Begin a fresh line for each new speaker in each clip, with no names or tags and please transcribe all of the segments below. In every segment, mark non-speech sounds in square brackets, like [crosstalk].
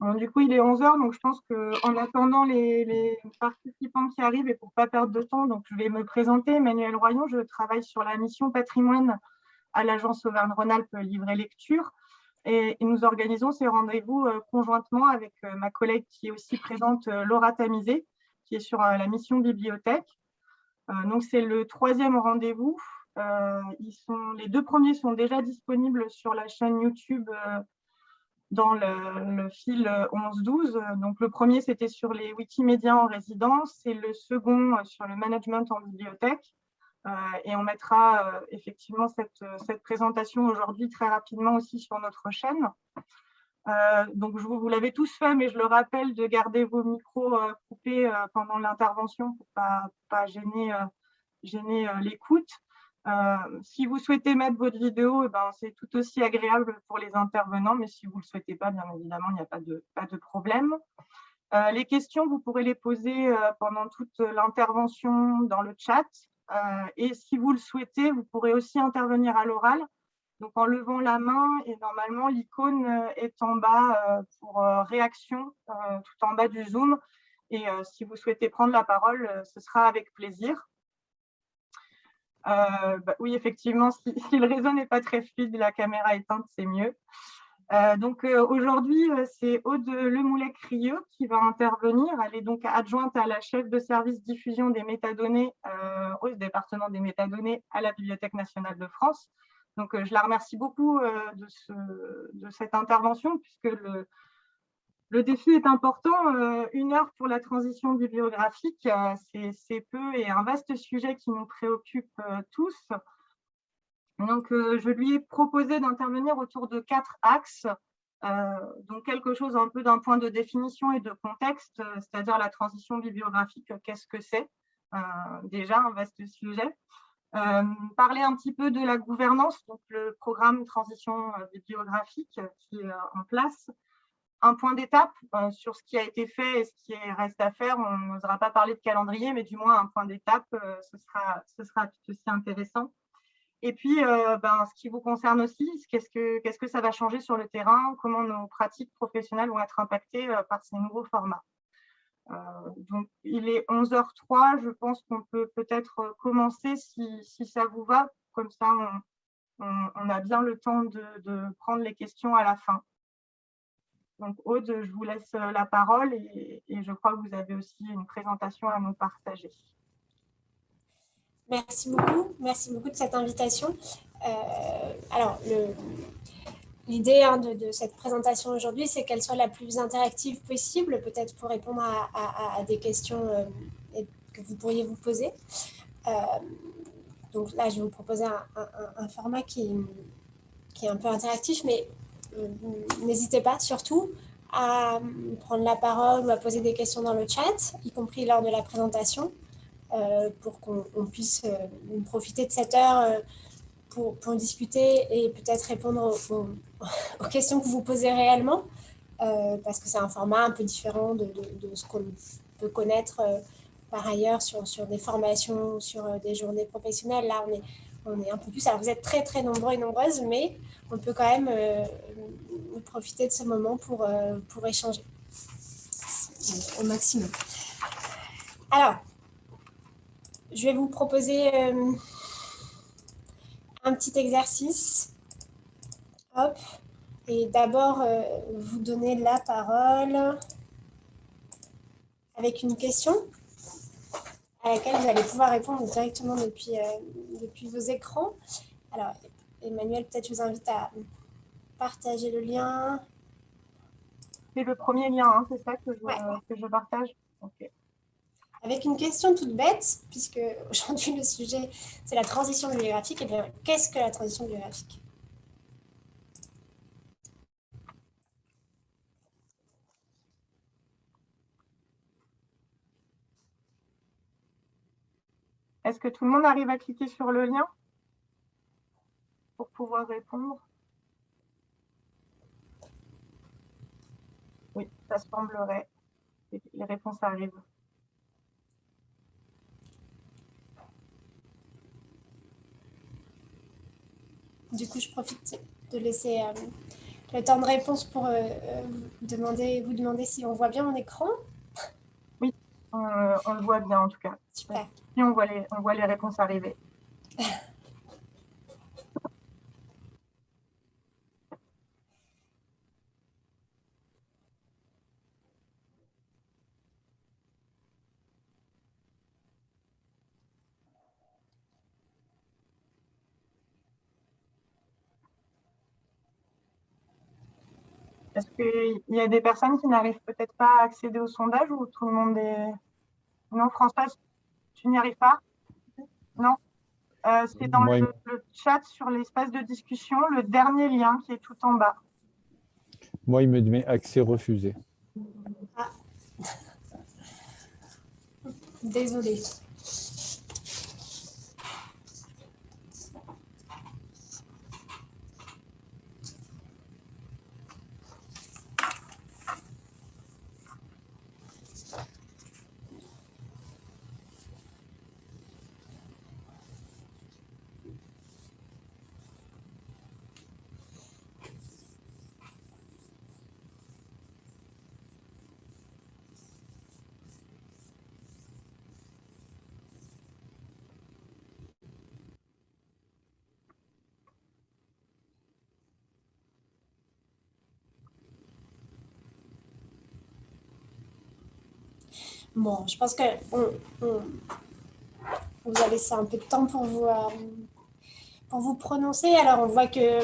du coup, il est 11h, donc je pense qu'en attendant les, participants qui arrivent et pour ne pas perdre de temps, donc je vais me présenter. Emmanuel Royon, je travaille sur la mission patrimoine à l'agence Auvergne-Rhône-Alpes Livre et Lecture. Et, nous organisons ces rendez-vous euh, conjointement avec euh, ma collègue qui est aussi présente, euh, Laura Tamizé, qui est sur la mission bibliothèque. donc, c'est le troisième rendez-vous. les deux premiers sont déjà disponibles sur la chaîne YouTube dans le, fil 11-12. Donc, le premier, c'était sur les Wikimédia en résidence et le second sur le management en bibliothèque. Euh, et on mettra euh, effectivement cette, cette présentation aujourd'hui très rapidement aussi sur notre chaîne. Euh, donc, vous, vous l'avez tous fait, mais je le rappelle de garder vos micros coupés pendant l'intervention pour ne pas, pas, gêner, gêner l'écoute. Euh, si vous souhaitez mettre votre vidéo, eh ben, c'est tout aussi agréable pour les intervenants, mais si vous ne le souhaitez pas, bien évidemment, il n'y a pas de, problème. Euh, les questions, vous pourrez les poser euh, pendant toute l'intervention dans le chat. et si vous le souhaitez, vous pourrez aussi intervenir à l'oral, donc en levant la main, et normalement, l'icône est en bas pour réaction, tout en bas du Zoom. Et si vous souhaitez prendre la parole, ce sera avec plaisir. Euh, bah oui, effectivement, [laughs] si, le réseau n'est pas très fluide, la caméra éteinte, c'est mieux. Euh, donc euh, aujourd'hui, c'est Aude Lemoulet-Crieux qui va intervenir. Elle est donc adjointe à la chef de service diffusion des métadonnées au département des métadonnées à la Bibliothèque nationale de France. Donc je la remercie beaucoup de, de, cette intervention puisque le, le défi est important. Euh, une heure pour la transition bibliographique, euh, c'est peu et un vaste sujet qui nous préoccupe euh, tous. Donc, je lui ai proposé d'intervenir autour de quatre axes. donc, quelque chose un peu d'un point de définition et de contexte, c'est-à-dire la transition bibliographique, qu'est-ce que c'est Déjà, un vaste sujet. parler un petit peu de la gouvernance, donc le programme transition bibliographique qui est en place, un point d'étape euh, sur ce qui a été fait et ce qui reste à faire. On n'osera pas parler de calendrier, mais du moins un point d'étape, euh, ce, sera, ce sera tout aussi intéressant. Et puis, euh, ben, ce qui vous concerne aussi, qu'est-ce que, qu'est-ce que ça va changer sur le terrain, comment nos pratiques professionnelles vont être impactées par ces nouveaux formats? donc, il est 11h03, je pense qu'on peut peut-être commencer si, si, ça vous va, comme ça on, a bien le temps de prendre les questions à la fin. Donc Aude, je vous laisse euh, la parole et, je crois que vous avez aussi une présentation à nous partager.
Merci beaucoup, merci beaucoup de cette invitation. Euh, alors, l'idée hein, de, cette présentation aujourd'hui, c'est qu'elle soit la plus interactive possible, peut-être pour répondre à, des questions euh, que vous pourriez vous poser. donc là, je vais vous proposer un, format qui, qui, est un peu interactif, mais n'hésitez pas surtout à prendre la parole ou à poser des questions dans le chat, y compris lors de la présentation, euh, pour qu'on puisse euh, profiter de cette heure pour, pour, discuter et peut-être répondre aux, [laughs] questions que vous posez réellement, parce que c'est un format un peu différent de, de, ce qu'on peut connaître par ailleurs sur, sur des formations, sur des journées professionnelles. Là, on est, on est un peu plus... Alors, vous êtes très, très nombreux et nombreuses, mais on peut quand même profiter de ce moment pour, euh, pour échanger au maximum. Alors, je vais vous proposer euh, un petit exercice. Hop. Et d'abord, euh, vous donner la parole avec une question à laquelle vous allez pouvoir répondre directement depuis, depuis vos écrans. Alors, Emmanuel, peut-être je vous invite à partager le lien.
C'est le premier lien, hein, c'est ça que je, que je partage.
Avec une question toute bête, puisque aujourd'hui le sujet c'est la transition bibliographique, et eh bien qu'est-ce que la transition bibliographique
Est-ce que tout le monde arrive à cliquer sur le lien pour pouvoir répondre? Oui, ça semblerait. Les réponses arrivent.
Du coup, je profite de laisser euh, le temps de réponse pour demander, vous demander si on voit bien mon écran.
Oui, on, on le voit bien en tout cas.
Super.
On voit les, on voit les réponses arriver. Est-ce qu'il y a des personnes qui n'arrivent peut-être pas à accéder au sondage ou tout le monde est... Non, François, tu n'y arrives pas? Non euh, C'est dans le, chat sur l'espace de discussion, le dernier lien qui est tout en bas.
Moi, il me met accès refusé. Ah.
Désolée. Bon, je pense que on, vous avez ça un peu de temps pour vous, euh, pour vous prononcer. Alors, on voit que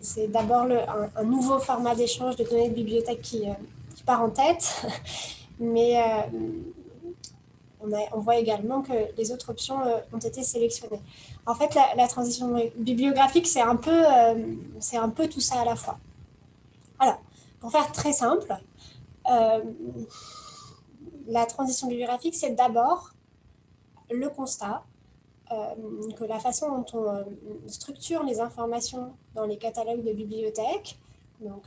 c'est d'abord un, un, nouveau format d'échange de données de bibliothèque qui, euh, qui part en tête, [laughs] mais euh, on, a, voit également que les autres options ont été sélectionnées. En fait, la, transition bibliographique, c'est un, peu, c'est un peu tout ça à la fois. Alors, pour faire très simple, la transition bibliographique, c'est d'abord le constat euh, que la façon dont on euh, structure les informations dans les catalogues de bibliothèques, donc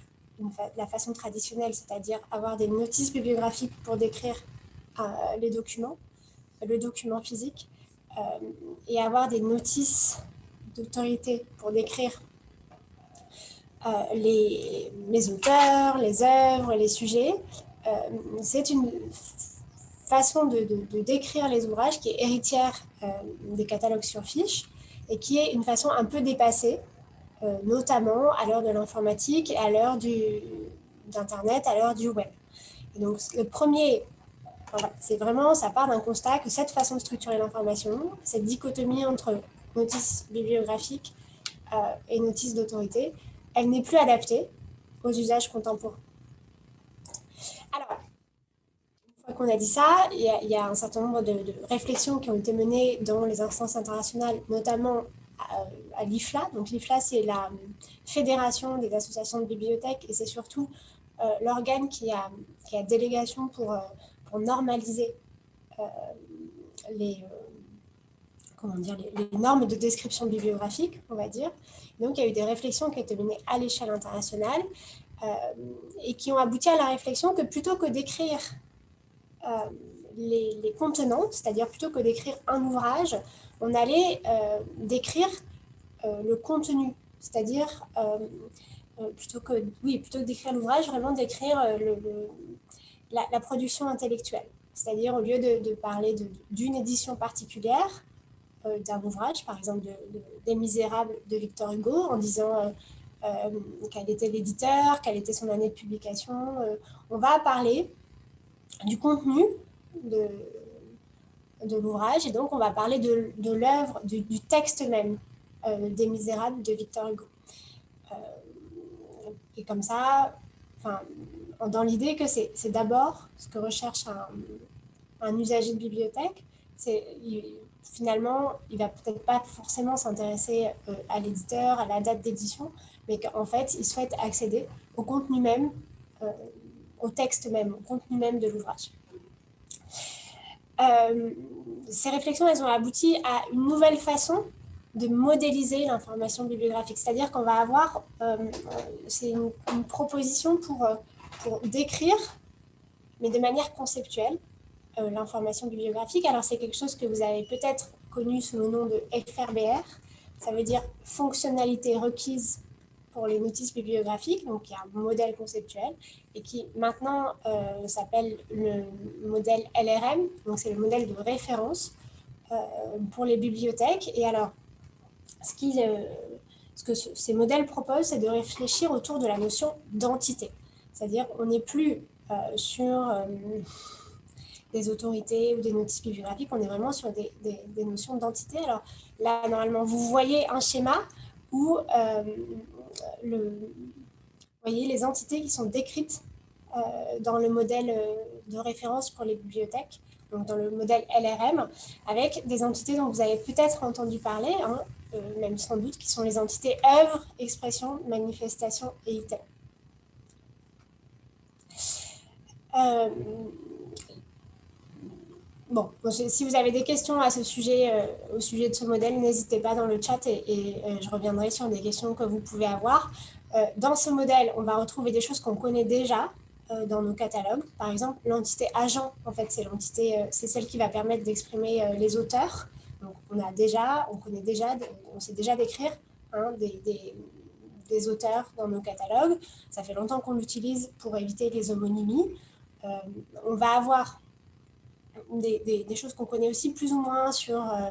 la façon traditionnelle, c'est-à-dire avoir des notices bibliographiques pour décrire euh, les documents, le document physique, et avoir des notices d'autorité pour décrire les, les, auteurs, les œuvres, les sujets, c'est une façon de, décrire les ouvrages qui est héritière euh, des catalogues sur fiche et qui est une façon un peu dépassée, euh, notamment à l'heure de l'informatique à l'heure d'Internet, à l'heure du web. Donc, le premier, c'est vraiment, ça part d'un constat que cette façon de structurer l'information, cette dichotomie entre notice bibliographique euh, et notice d'autorité, elle n'est plus adaptée aux usages contemporains. Alors, qu'on a dit ça, il y, a, un certain nombre de, réflexions qui ont été menées dans les instances internationales, notamment à, l'IFLA. Donc l'IFLA, c'est la Fédération des associations de bibliothèques et c'est surtout euh, l'organe qui a, délégation pour, euh, normaliser euh, les, normes de description bibliographique, on va dire. Donc il y a eu des réflexions qui ont été menées à l'échelle internationale et qui ont abouti à la réflexion que plutôt que d'écrire euh, les, contenants, c'est-à-dire plutôt que d'écrire un ouvrage, on allait euh, décrire euh, le contenu, c'est-à-dire plutôt que oui, d'écrire l'ouvrage, vraiment d'écrire la, production intellectuelle. C'est-à-dire au lieu de, parler d'une édition particulière d'un ouvrage, par exemple de, des Misérables de Victor Hugo, en disant quel était l'éditeur, quelle était son année de publication, on va parler du contenu de, l'ouvrage. Et donc, on va parler de, l'œuvre, du, texte même euh, des Misérables de Victor Hugo. Euh, et comme ça, dans l'idée que c'est d'abord ce que recherche un, un usager de bibliothèque, c'est finalement, il va peut-être pas forcément s'intéresser euh, à l'éditeur, à la date d'édition, mais qu'en fait, il souhaite accéder au contenu même au texte même, au contenu même de l'ouvrage. Euh, ces réflexions, elles ont abouti à une nouvelle façon de modéliser l'information bibliographique. C'est-à-dire qu'on va avoir, euh, c'est une, proposition pour, euh, pour décrire, mais de manière conceptuelle, l'information bibliographique. Alors, c'est quelque chose que vous avez peut-être connu sous le nom de FRBR. Ça veut dire fonctionnalité requise pour les notices bibliographiques, donc il y a un modèle conceptuel, et qui maintenant euh, s'appelle le modèle LRM, donc c'est le modèle de référence euh, pour les bibliothèques. Et alors, ce, ce que ces modèles proposent, c'est de réfléchir autour de la notion d'entité. C'est-à-dire on n'est plus sur des autorités ou des notices bibliographiques, on est vraiment sur des, notions d'entité. Alors là, normalement, vous voyez un schéma où euh, le, voyez les entités qui sont décrites euh, dans le modèle euh, de référence pour les bibliothèques, donc dans le modèle LRM, avec des entités dont vous avez peut-être entendu parler, hein, même sans doute, qui sont les entités œuvre, expression, manifestation et item. Bon, si vous avez des questions à ce sujet, euh, au sujet de ce modèle, n'hésitez pas dans le chat et, euh, je reviendrai sur des questions que vous pouvez avoir. Euh, dans ce modèle, on va retrouver des choses qu'on connaît déjà dans nos catalogues. Par exemple, l'entité agent, en fait, c'est l'entité, c'est celle qui va permettre d'exprimer les auteurs. Donc, on a déjà, on connaît déjà, on sait déjà décrire hein, des, auteurs dans nos catalogues. Ça fait longtemps qu'on l'utilise pour éviter les homonymies. on va avoir des, choses qu'on connaît aussi plus ou moins sur euh,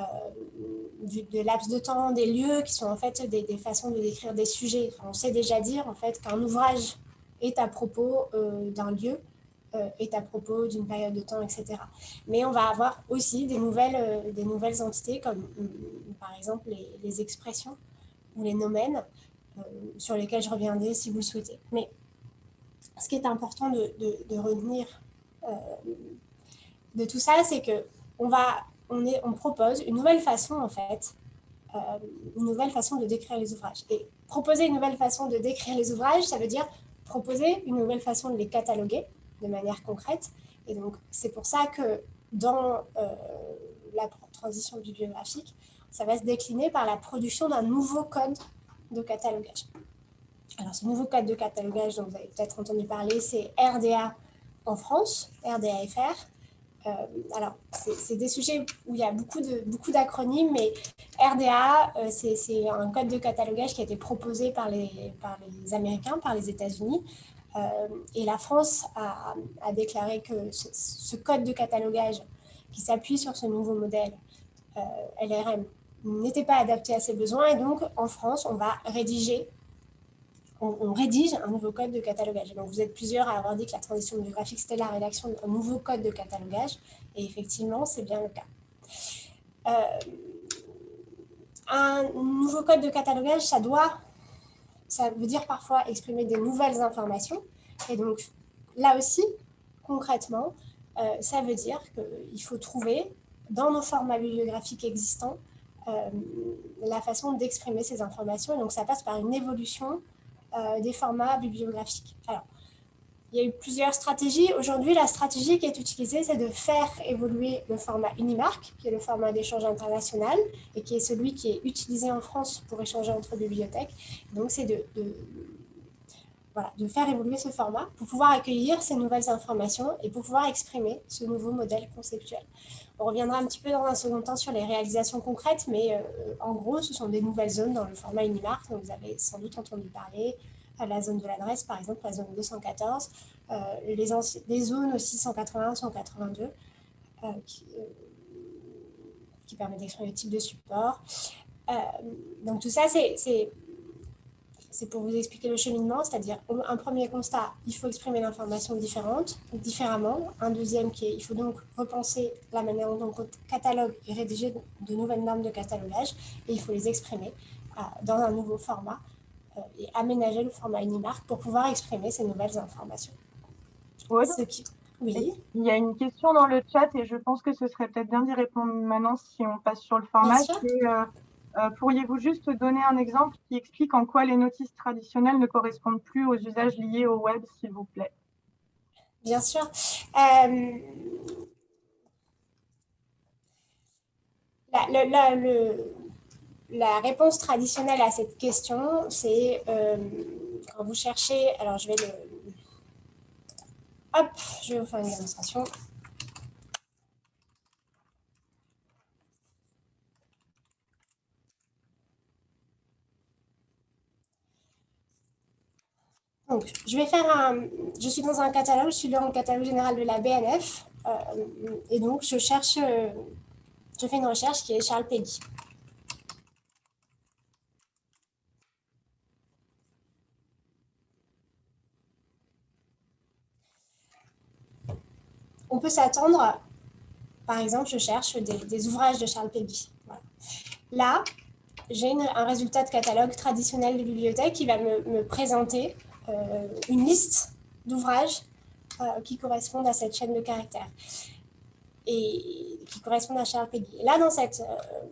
euh, des laps de temps, des lieux qui sont en fait des, façons de décrire des sujets. on sait déjà dire en fait qu'un ouvrage est à propos euh, d'un lieu, est à propos d'une période de temps, etc. Mais on va avoir aussi des nouvelles, des nouvelles entités comme par exemple les, expressions ou les nomènes sur lesquels je reviendrai si vous le souhaitez. Mais ce qui est important de, de retenir de tout ça, c'est que on va, on, propose une nouvelle façon en fait, euh, une nouvelle façon de décrire les ouvrages. Et proposer une nouvelle façon de décrire les ouvrages, ça veut dire proposer une nouvelle façon de les cataloguer de manière concrète. Et donc c'est pour ça que dans euh, la transition bibliographique, ça va se décliner par la production d'un nouveau code de catalogage. Alors ce nouveau code de catalogage dont vous avez peut-être entendu parler, c'est RDA en France, RDAFR, euh, alors, c'est des sujets où il y a beaucoup d'acronymes, beaucoup mais RDA, euh, c'est un code de catalogage qui a été proposé par les, par les Américains, par les États-Unis. Euh, et la France a, déclaré que ce, code de catalogage qui s'appuie sur ce nouveau modèle LRM n'était pas adapté à ses besoins. Et donc, en France, on va rédiger on, rédige un nouveau code de catalogage. Donc, vous êtes plusieurs à avoir dit que la transition biographique, c'était la rédaction d'un nouveau code de catalogage. Et effectivement, c'est bien le cas. Euh, un nouveau code de catalogage, ça doit, ça veut dire parfois exprimer des nouvelles informations. Et donc, là aussi, concrètement, euh, ça veut dire qu'il faut trouver dans nos formats bibliographiques existants euh, la façon d'exprimer ces informations. Et donc, ça passe par une évolution des formats bibliographiques. Alors, il y a eu plusieurs stratégies. Aujourd'hui, la stratégie qui est utilisée, c'est de faire évoluer le format Unimark, qui est le format d'échange international et qui est celui qui est utilisé en France pour échanger entre bibliothèques. Donc, c'est de, voilà, de faire évoluer ce format pour pouvoir accueillir ces nouvelles informations et pour pouvoir exprimer ce nouveau modèle conceptuel. On reviendra un petit peu dans un second temps sur les réalisations concrètes, mais euh, en gros, ce sont des nouvelles zones dans le format Unimart, dont vous avez sans doute entendu parler, à la zone de l'adresse, par exemple, la zone 214, euh, les, les, zones aussi 181, 182, euh, qui, qui permettent d'exprimer le type de support. donc tout ça, c'est c'est pour vous expliquer le cheminement, c'est-à-dire un premier constat, il faut exprimer l'information différente, différemment. Un deuxième qui est, il faut donc repenser la manière dont on catalogue et rédiger de nouvelles normes de catalogage, et il faut les exprimer euh, dans un nouveau format euh, et aménager le format Unimark pour pouvoir exprimer ces nouvelles informations.
Oui. Il y a une question dans le chat et je pense que ce serait peut-être bien d'y répondre maintenant si on passe sur le format. Euh, pourriez-vous juste donner un exemple qui explique en quoi les notices traditionnelles ne correspondent plus aux usages liés au web, s'il vous plaît?
Bien sûr. Euh, la, réponse traditionnelle à cette question, c'est euh, quand vous cherchez, alors je vais le... Hop, je vais vous faire une démonstration. Donc, je vais faire un... Je suis dans un catalogue, je suis dans le catalogue général de la BNF. Euh, et donc, je cherche... Euh, je fais une recherche qui est Charles Peggy. On peut s'attendre, par exemple, je cherche des, ouvrages de Charles Peggy. Là, j'ai un résultat de catalogue traditionnel de bibliothèque qui va me présenter une liste d'ouvrages euh, qui correspondent à cette chaîne de caractères et qui correspondent à Charles Peggy. Et là, dans cette, euh,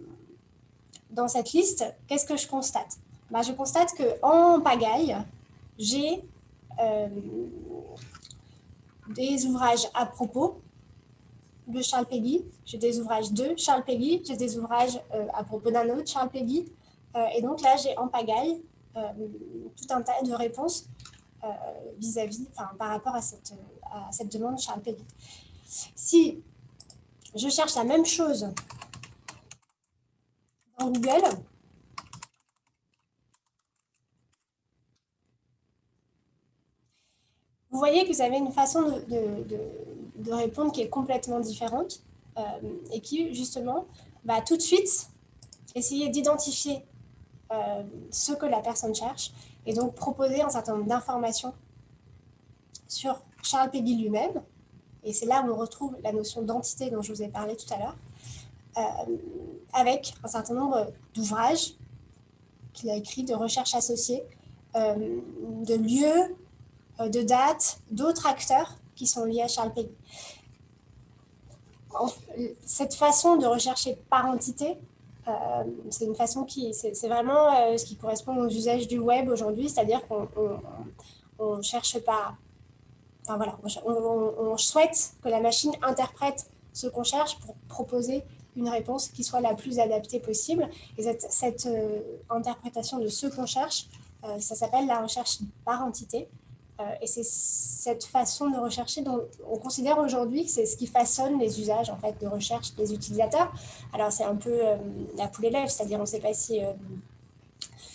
dans cette liste, qu'est-ce que je constate? Bah, Je constate qu'en pagaille, j'ai des ouvrages à propos de Charles Peggy, j'ai des ouvrages de Charles Peggy, j'ai des ouvrages à propos d'un autre Charles Peggy. et donc là, j'ai en pagaille tout un tas de réponses euh, vis-à-vis, enfin, par rapport à cette, à cette demande Charles. Si je cherche la même chose dans Google, vous voyez que vous avez une façon de, de, de, répondre qui est complètement différente euh, et qui, justement, va tout de suite essayer d'identifier euh, ce que la personne cherche et donc proposer un certain nombre d'informations sur Charles Peggy lui-même. Et c'est là où on retrouve la notion d'entité dont je vous ai parlé tout à l'heure, euh, avec un certain nombre d'ouvrages qu'il a écrits, de recherches associées, euh, de lieux, euh, de dates, d'autres acteurs qui sont liés à Charles Peggy. Cette façon de rechercher par entité c'est une façon qui, c'est vraiment euh, ce qui correspond aux usages du web aujourd'hui, c'est-à-dire qu'on ne cherche pas, enfin voilà, on, souhaite que la machine interprète ce qu'on cherche pour proposer une réponse qui soit la plus adaptée possible. Et cette, euh, interprétation de ce qu'on cherche, ça s'appelle la recherche par entité. Euh, et c'est cette façon de rechercher dont on considère aujourd'hui que c'est ce qui façonne les usages en fait, de recherche des utilisateurs. Alors c'est un peu euh, la poule l'œuf, c'est-à-dire on ne sait pas si euh,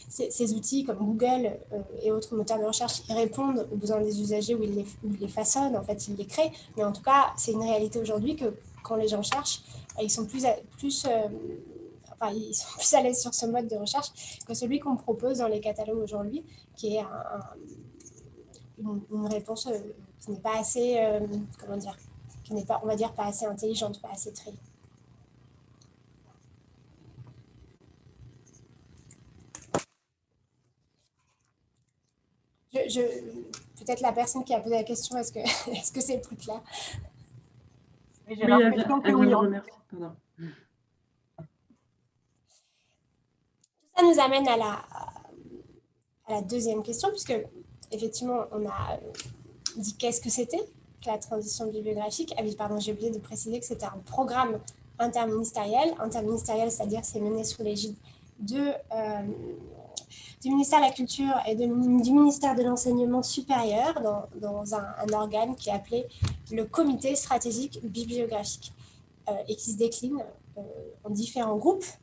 ces, outils comme Google et autres moteurs de recherche ils répondent aux besoins des usagers ou ils les, façonnent, en fait ils les créent. Mais en tout cas, c'est une réalité aujourd'hui que quand les gens cherchent, ils sont plus, plus ils sont [laughs] plus à l'aise sur ce mode de recherche que celui qu'on propose dans les catalogues aujourd'hui, qui est un, une, réponse euh, qui n'est pas assez, euh, comment dire, qui n'est pas, on va dire, pas assez intelligente, pas assez très. Je, Peut-être la personne qui a posé la question, est-ce que [laughs] est-ce que c'est plus clair
J'ai l'impression que oui.
Tout ça nous amène à la, à la deuxième question, puisque effectivement, on a dit qu'est-ce que c'était la transition bibliographique. Ah oui, pardon, j'ai oublié de préciser que c'était un programme interministériel. Interministériel, c'est-à-dire c'est mené sous l'égide de, euh, du ministère de la Culture et du ministère de l'Enseignement supérieur dans, un, organe qui est appelé le Comité stratégique bibliographique euh, et qui se décline euh, en différents groupes euh,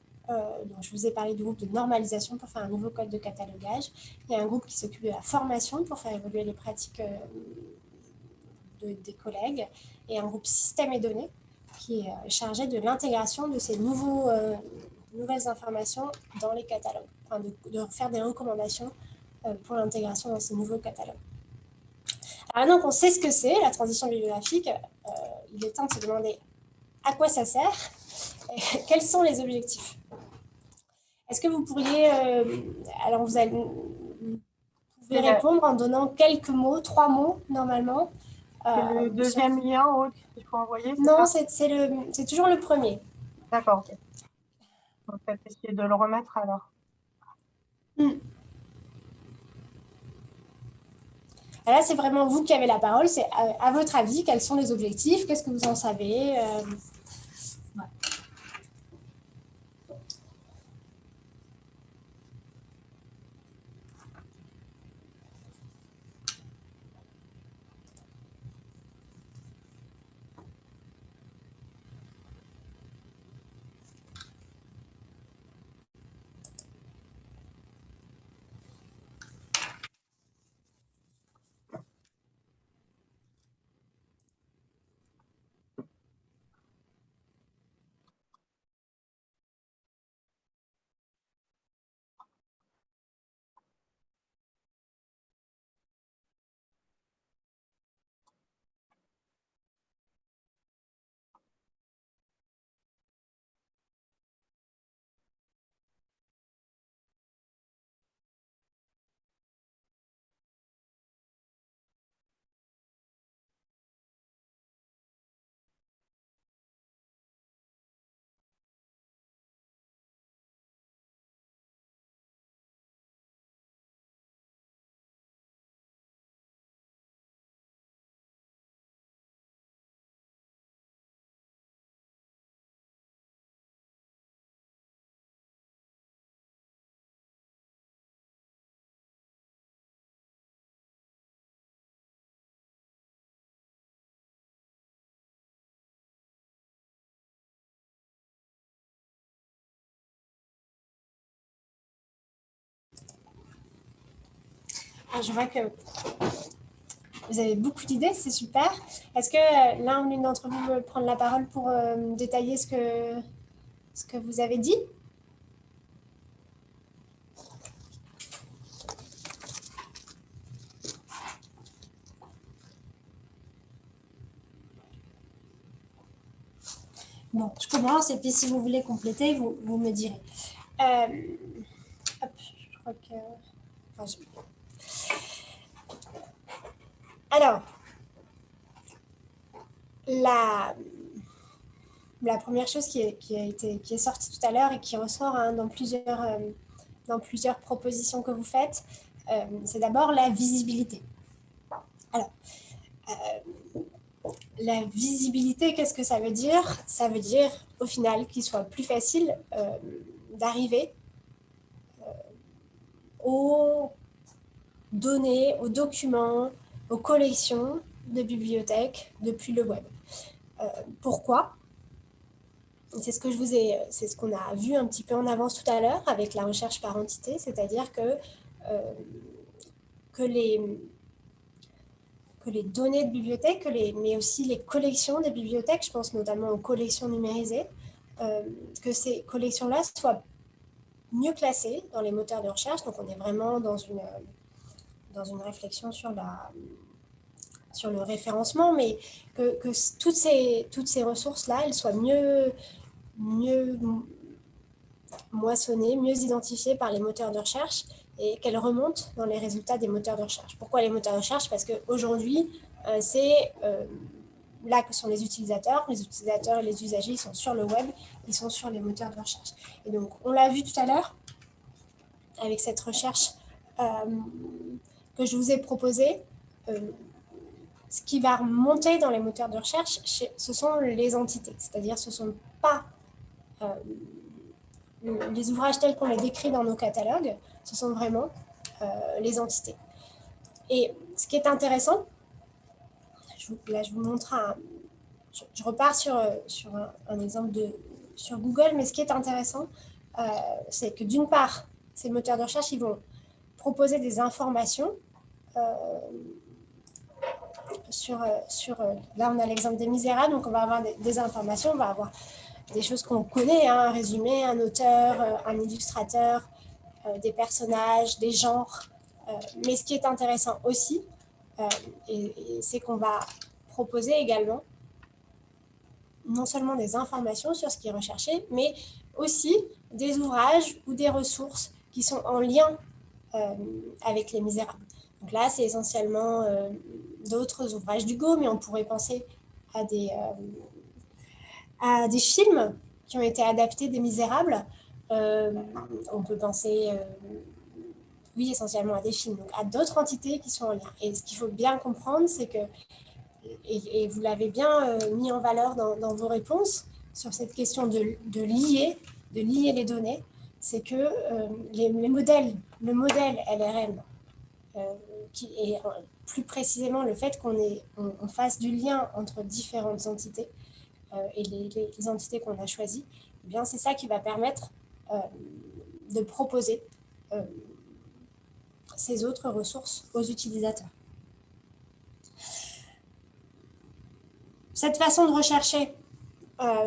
donc je vous ai parlé du groupe de normalisation pour faire un nouveau code de catalogage. Il y a un groupe qui s'occupe de la formation pour faire évoluer les pratiques euh, des collègues et un groupe système et données qui est euh, chargé de l'intégration de ces nouvelles informations dans les catalogues, enfin de, faire des recommandations pour l'intégration dans ces nouveaux catalogues. Alors maintenant qu'on sait ce que c'est, la transition bibliographique, il est temps de se demander à quoi ça sert, et [laughs] quels sont les objectifs. Est-ce que vous pourriez, euh, alors vous, allez, pouvez répondre en donnant quelques mots, trois mots normalement.
Euh, le deuxième lien qu'il faut envoyer
Non, c'est toujours le premier.
D'accord, ok. On va peut-être essayer de le remettre alors.
Hmm. Là, c'est vraiment vous qui avez la parole. C'est à, votre avis, quels sont les objectifs? Qu'est-ce que vous en savez euh, je vois que vous avez beaucoup d'idées, c'est super. Est-ce que euh, l'un ou l'une d'entre vous veut prendre la parole pour euh, détailler ce que, ce que vous avez dit? Bon, je commence et puis si vous voulez compléter, vous, vous me direz. Euh, hop, je crois que... Alors, la, première chose qui, est, sortie tout à l'heure et qui ressort hein, dans, plusieurs, euh, dans plusieurs propositions que vous faites, euh, c'est d'abord la visibilité. Alors, euh, la visibilité, qu'est-ce que ça veut dire? Ça veut dire, au final, qu'il soit plus facile d'arriver aux données, aux documents, aux collections de bibliothèques depuis le web. Euh, pourquoi? C'est ce que ce qu'on a vu un petit peu en avance tout à l'heure avec la recherche par entité, c'est-à-dire que, euh, que, les, données de bibliothèques, mais aussi les collections des bibliothèques, je pense notamment aux collections numérisées, euh, que ces collections-là soient mieux classées dans les moteurs de recherche. Donc on est vraiment dans une dans une réflexion sur, la, sur le référencement, mais que, toutes ces, toutes ces ressources-là, elles soient mieux, mieux moissonnées, mieux identifiées par les moteurs de recherche et qu'elles remontent dans les résultats des moteurs de recherche. Pourquoi les moteurs de recherche? Parce qu'aujourd'hui, euh, c'est euh, là que sont les utilisateurs. Les utilisateurs et les usagers ils sont sur le web, ils sont sur les moteurs de recherche. Et donc, on l'a vu tout à l'heure avec cette recherche euh, que je vous ai proposé, euh, ce qui va remonter dans les moteurs de recherche, ce sont les entités. C'est-à-dire ce ne sont pas euh, les ouvrages tels qu'on les décrit dans nos catalogues, ce sont vraiment euh, les entités. Et ce qui est intéressant, je, là je vous montre un, je, repars sur, sur un, exemple de, sur Google, mais ce qui est intéressant, c'est que d'une part, ces moteurs de recherche, ils vont proposer des informations sur, euh, sur, euh, là, on a l'exemple des Misérables, donc on va avoir des, informations, on va avoir des choses qu'on connaît, hein, un résumé, un auteur, un illustrateur, des personnages, des genres. mais ce qui est intéressant aussi, c'est qu'on va proposer également non seulement des informations sur ce qui est recherché, mais aussi des ouvrages ou des ressources qui sont en lien avec les misérables. Donc là, c'est essentiellement euh, d'autres ouvrages d'Hugo, mais on pourrait penser à des, euh, à des films qui ont été adaptés des Misérables. Euh, on peut penser, oui, essentiellement à des films, donc à d'autres entités qui sont en lien. Et ce qu'il faut bien comprendre, c'est que, et, vous l'avez bien mis en valeur dans, vos réponses, sur cette question de, de lier, de lier les données, c'est que les, les, modèles, le modèle LRM qui est euh, plus précisément le fait qu'on on, fasse du lien entre différentes entités euh, et les, entités qu'on a choisies, eh bien c'est ça qui va permettre euh, de proposer ces autres ressources aux utilisateurs. Cette façon de rechercher,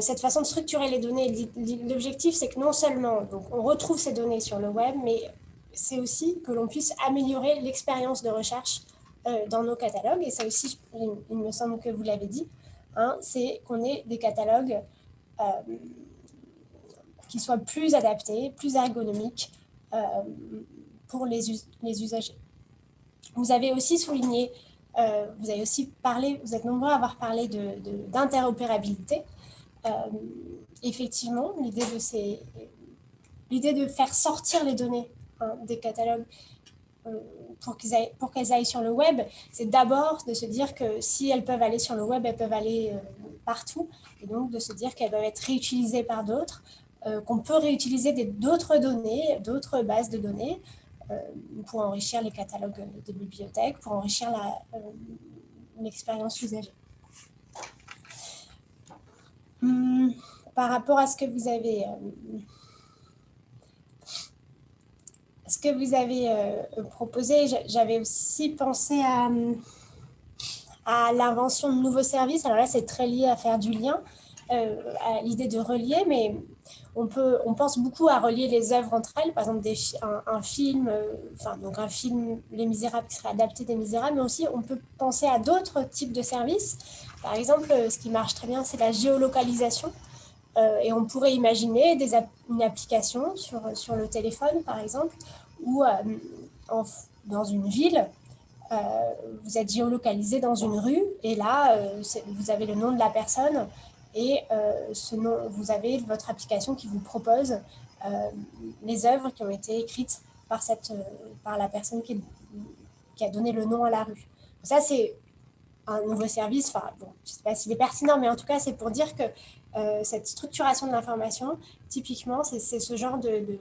cette façon de structurer les données, l'objectif c'est que non seulement on retrouve ces données sur le web, mais c'est aussi que l'on puisse améliorer l'expérience de recherche euh, dans nos catalogues. Et ça aussi, il, me semble que vous l'avez dit, hein, c'est qu'on ait des catalogues euh, qui soient plus adaptés, plus ergonomiques euh, pour les, usagers. Vous avez aussi souligné, vous avez aussi parlé, vous êtes nombreux à avoir parlé d'interopérabilité. Effectivement, l'idée de faire sortir les données des catalogues euh, pour qu'elles aillent, sur le web, c'est d'abord de se dire que si elles peuvent aller sur le web, elles peuvent aller euh, partout, et donc de se dire qu'elles peuvent être réutilisées par d'autres, euh, qu'on peut réutiliser d'autres données, d'autres bases de données pour enrichir les catalogues de bibliothèques, pour enrichir l'expérience usagée. Hum, par rapport à ce que vous avez que vous avez proposé, j'avais aussi pensé à, à l'invention de nouveaux services. Alors là, c'est très lié à faire du lien, à l'idée de relier, mais on, peut, on pense beaucoup à relier les œuvres entre elles, par exemple un, film, euh, donc un film Les Misérables qui serait adapté des Misérables, mais aussi on peut penser à d'autres types de services. Par exemple, euh, ce qui marche très bien, c'est la géolocalisation. Euh, et on pourrait imaginer une application sur, sur le téléphone, par exemple, où dans une ville, vous êtes géolocalisé dans une rue, et là, vous avez le nom de la personne, et euh, ce nom, vous avez votre application qui vous propose euh, les œuvres qui ont été écrites par, cette, euh, par la personne qui, qui a donné le nom à la rue. Ça, c'est un nouveau service. Enfin, bon, je ne sais pas s'il est pertinent, mais en tout cas, c'est pour dire que cette structuration de l'information, typiquement, c'est ce genre de,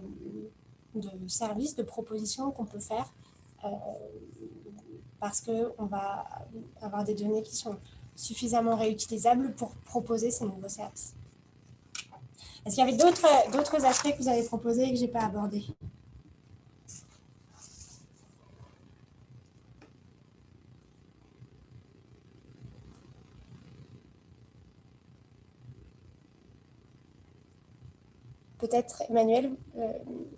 de, service, de proposition qu'on peut faire euh, parce qu'on va avoir des données qui sont suffisamment réutilisables pour proposer ces nouveaux services. Est-ce qu'il y avait d'autres aspects que vous avez proposés et que je n'ai pas abordés? Peut-être, Emmanuel, euh,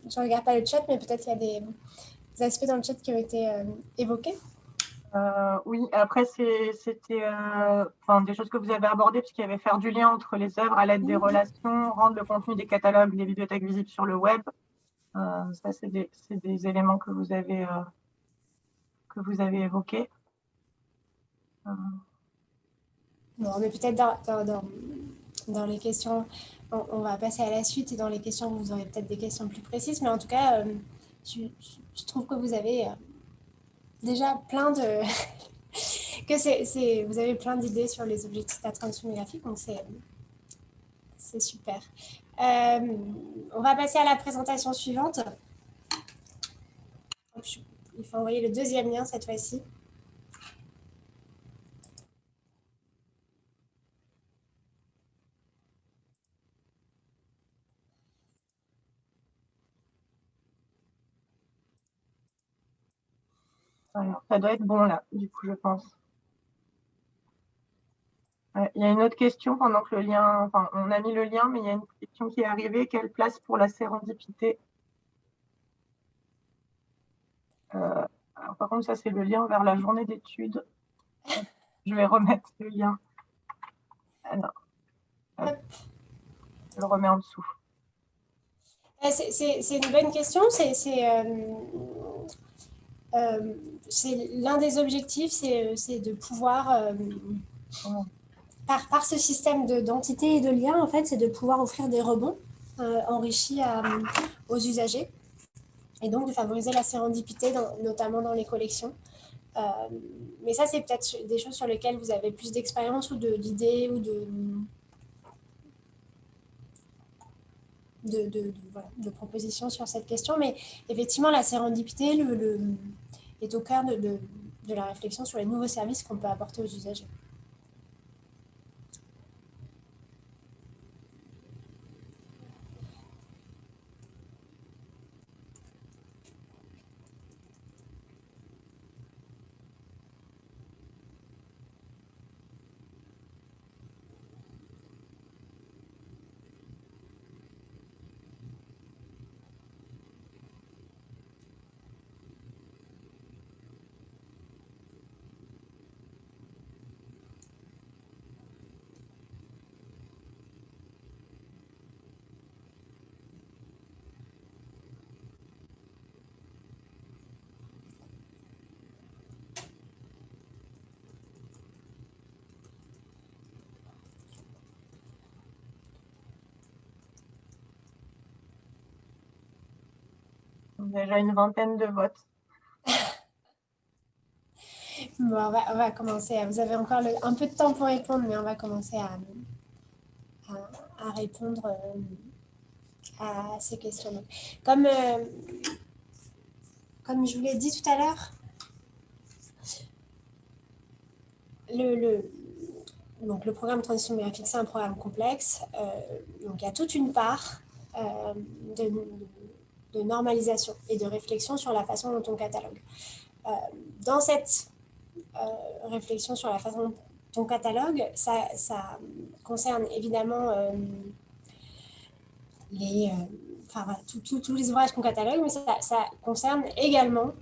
je ne regarde pas le chat, mais peut-être qu'il y a des, aspects dans le chat qui ont été euh, évoqués.
Euh, oui, après, c'était des choses que vous avez abordées, puisqu'il y avait faire du lien entre les œuvres à l'aide des relations, rendre le contenu des catalogues, des bibliothèques visibles sur le web. Ça, c'est des, des, éléments que vous avez, que vous avez évoqués.
Bon, mais peut-être dans, dans, dans, les questions, on, va passer à la suite et dans les questions, vous aurez peut-être des questions plus précises, mais en tout cas, je, je trouve que vous avez déjà plein de... [laughs] que c'est, vous avez plein d'idées sur les objectifs de la transition graphique, donc c'est super. Euh, on va passer à la présentation suivante. Il faut envoyer le deuxième lien cette fois-ci.
Ça doit être bon là, du coup, je pense. Il y a une autre question pendant que le lien, enfin, on a mis le lien, mais il y a une question qui est arrivée. Quelle place pour la sérendipité? Euh, Par contre, ça, c'est le lien vers la journée d'études. Je vais remettre le lien. Alors, je le remets en dessous.
Euh, c'est une bonne question. C'est euh, c'est l'un des objectifs, c'est euh, de pouvoir, euh, par, par, ce système d'entité et de lien, en fait, c'est de pouvoir offrir des rebonds enrichis aux usagers et donc de favoriser la sérendipité, notamment dans les collections. mais ça, c'est peut-être des choses sur lesquelles vous avez plus d'expérience ou d'idées ou de, de, de, propositions sur cette question. Mais effectivement, la sérendipité, le est au cœur de, la réflexion sur les nouveaux services qu'on peut apporter aux usagers.
Déjà une vingtaine de votes. [laughs]
bon, on, va, commencer. Vous avez encore un peu de temps pour répondre, mais on va commencer à, répondre euh, à ces questions. Comme, euh, comme je vous l'ai dit tout à l'heure, le, donc le programme Transition Numérique, c'est un programme complexe. Euh, donc, il y a toute une part de normalisation et de réflexion sur la façon dont on catalogue. dans cette réflexion sur la façon dont on catalogue, ça, concerne évidemment les, enfin, tous les ouvrages qu'on catalogue, mais ça, concerne également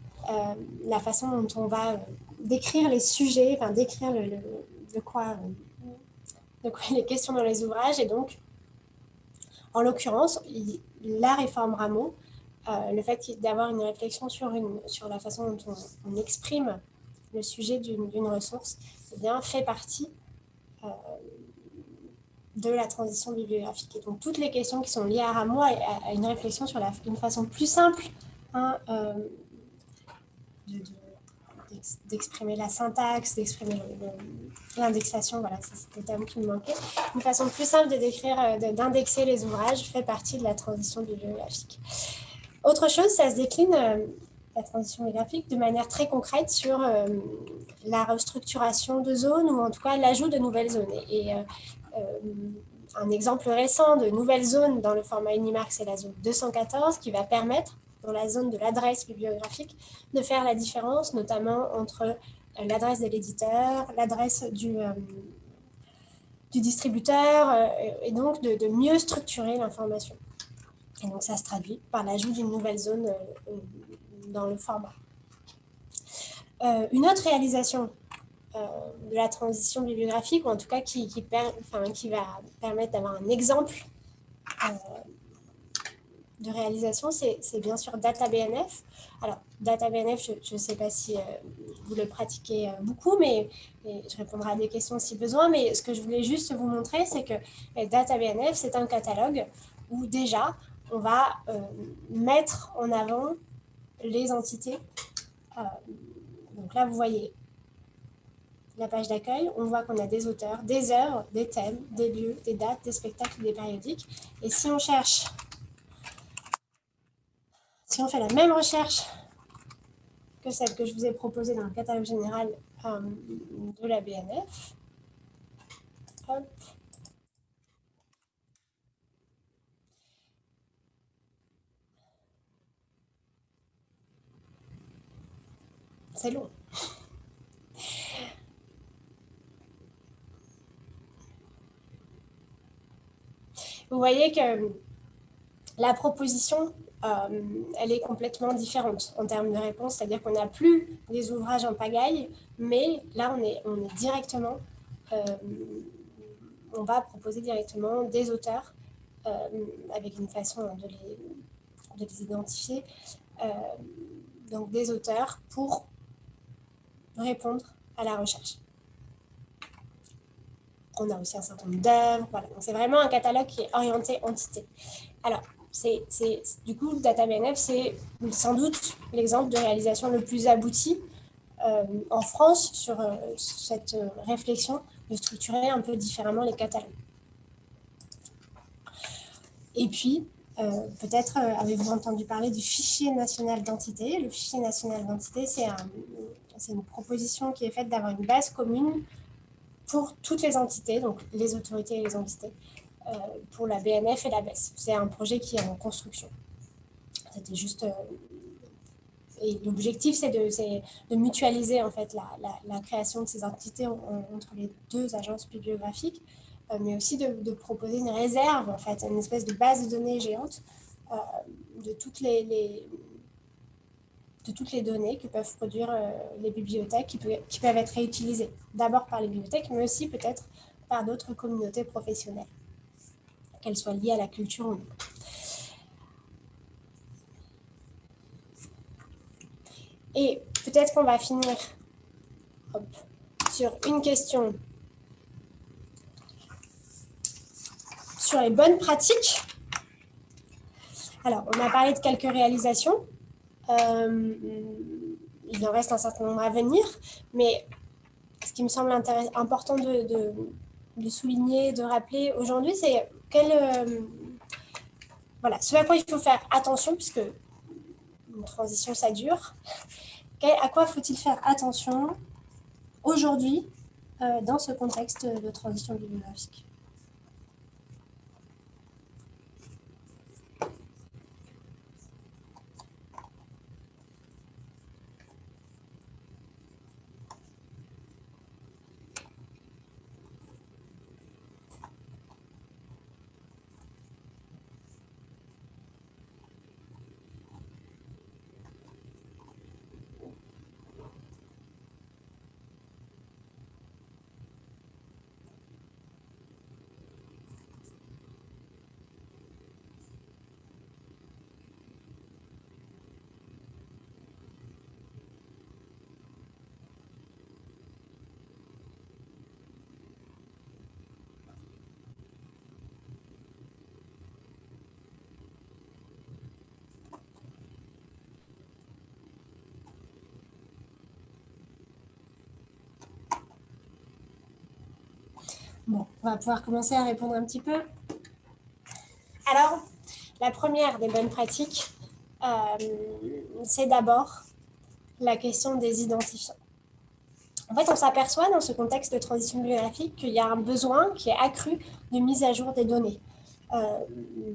la façon dont on va décrire les sujets, enfin décrire le, de, quoi, de quoi il est question dans les ouvrages. Et donc, en l'occurrence, la réforme Rameau, euh, le fait d'avoir une réflexion sur, la façon dont on, exprime le sujet d'une ressource, eh bien, fait partie euh, de la transition bibliographique. Et donc, toutes les questions qui sont liées à Rameau, à, une réflexion sur une façon plus simple hein, euh, de d'exprimer la syntaxe, d'exprimer l'indexation, voilà, c'est le terme qui me manquait. Une façon plus simple de décrire, euh, d'indexer les ouvrages fait partie de la transition bibliographique. Autre chose, ça se décline, euh, la transition bibliographique, de manière très concrète sur euh, la restructuration de zones ou en tout cas l'ajout de nouvelles zones. Et, un exemple récent de nouvelles zones dans le format Unimark, c'est la zone 214 qui va permettre dans la zone de l'adresse bibliographique, de faire la différence notamment entre euh, l'adresse de l'éditeur, l'adresse du, euh, distributeur, euh, et donc de, mieux structurer l'information. Et donc ça se traduit par l'ajout d'une nouvelle zone dans le format. une autre réalisation de la transition bibliographique, ou en tout cas qui, qui, va permettre d'avoir un exemple de réalisation, c'est bien sûr DataBNF. Alors, DataBNF, je ne sais pas si euh, vous le pratiquez euh, beaucoup, mais je répondrai à des questions si besoin. Mais ce que je voulais juste vous montrer, c'est que euh, DataBNF, c'est un catalogue où déjà, on va mettre en avant les entités. donc là, vous voyez la page d'accueil, on voit qu'on a des auteurs, des œuvres, des thèmes, des lieux, des dates, des spectacles, des périodiques. Et si on cherche si on fait la même recherche que celle que je vous ai proposée dans le catalogue général euh, de la BNF, C'est long. Vous voyez que la proposition euh, elle est complètement différente en termes de réponse, c'est-à-dire qu'on n'a plus des ouvrages en pagaille, mais là, on est, on est directement, euh, on va proposer directement des auteurs euh, avec une façon de les, de les identifier, donc des auteurs pour répondre à la recherche. On a aussi un certain nombre d'œuvres, voilà. c'est vraiment un catalogue qui est orienté entité. Alors, c'est, du coup, DataBNF, c'est sans doute l'exemple de réalisation le plus abouti euh, en France sur euh, cette réflexion de structurer un peu différemment les catalogues. Et puis, euh, peut-être avez-vous entendu parler du fichier national d'identité. Le fichier national d'identité, c'est une proposition qui est faite d'avoir une base commune pour toutes les entités, donc les autorités et les entités, euh, pour la BNF et la BES. C'est un projet qui est en construction. C'était juste... Euh, et l'objectif, c'est de, mutualiser en fait la, la, création de ces entités entre les deux agences bibliographiques, euh, mais aussi de, proposer une réserve, en fait, une espèce de base de données géante de toutes les, de toutes les données que peuvent produire les bibliothèques qui, peuvent être réutilisées, d'abord par les bibliothèques, mais aussi peut-être par d'autres communautés professionnelles qu'elle soit liée à la culture ou non. Et peut-être qu'on va finir sur une question sur les bonnes pratiques. Alors, on a parlé de quelques réalisations. Euh, il en reste un certain nombre à venir, mais ce qui me semble important de, souligner, de rappeler aujourd'hui, c'est euh, voilà, ce à quoi il faut faire attention, puisque une transition, ça dure. à quoi faut-il faire attention aujourd'hui euh, dans ce contexte de transition bibliographique Bon, on va pouvoir commencer à répondre un petit peu. Alors, la première des bonnes pratiques, euh, c'est d'abord la question des identifiants. En fait, on s'aperçoit dans ce contexte de transition bibliographique qu'il y a un besoin qui est accru de mise à jour des données. Euh,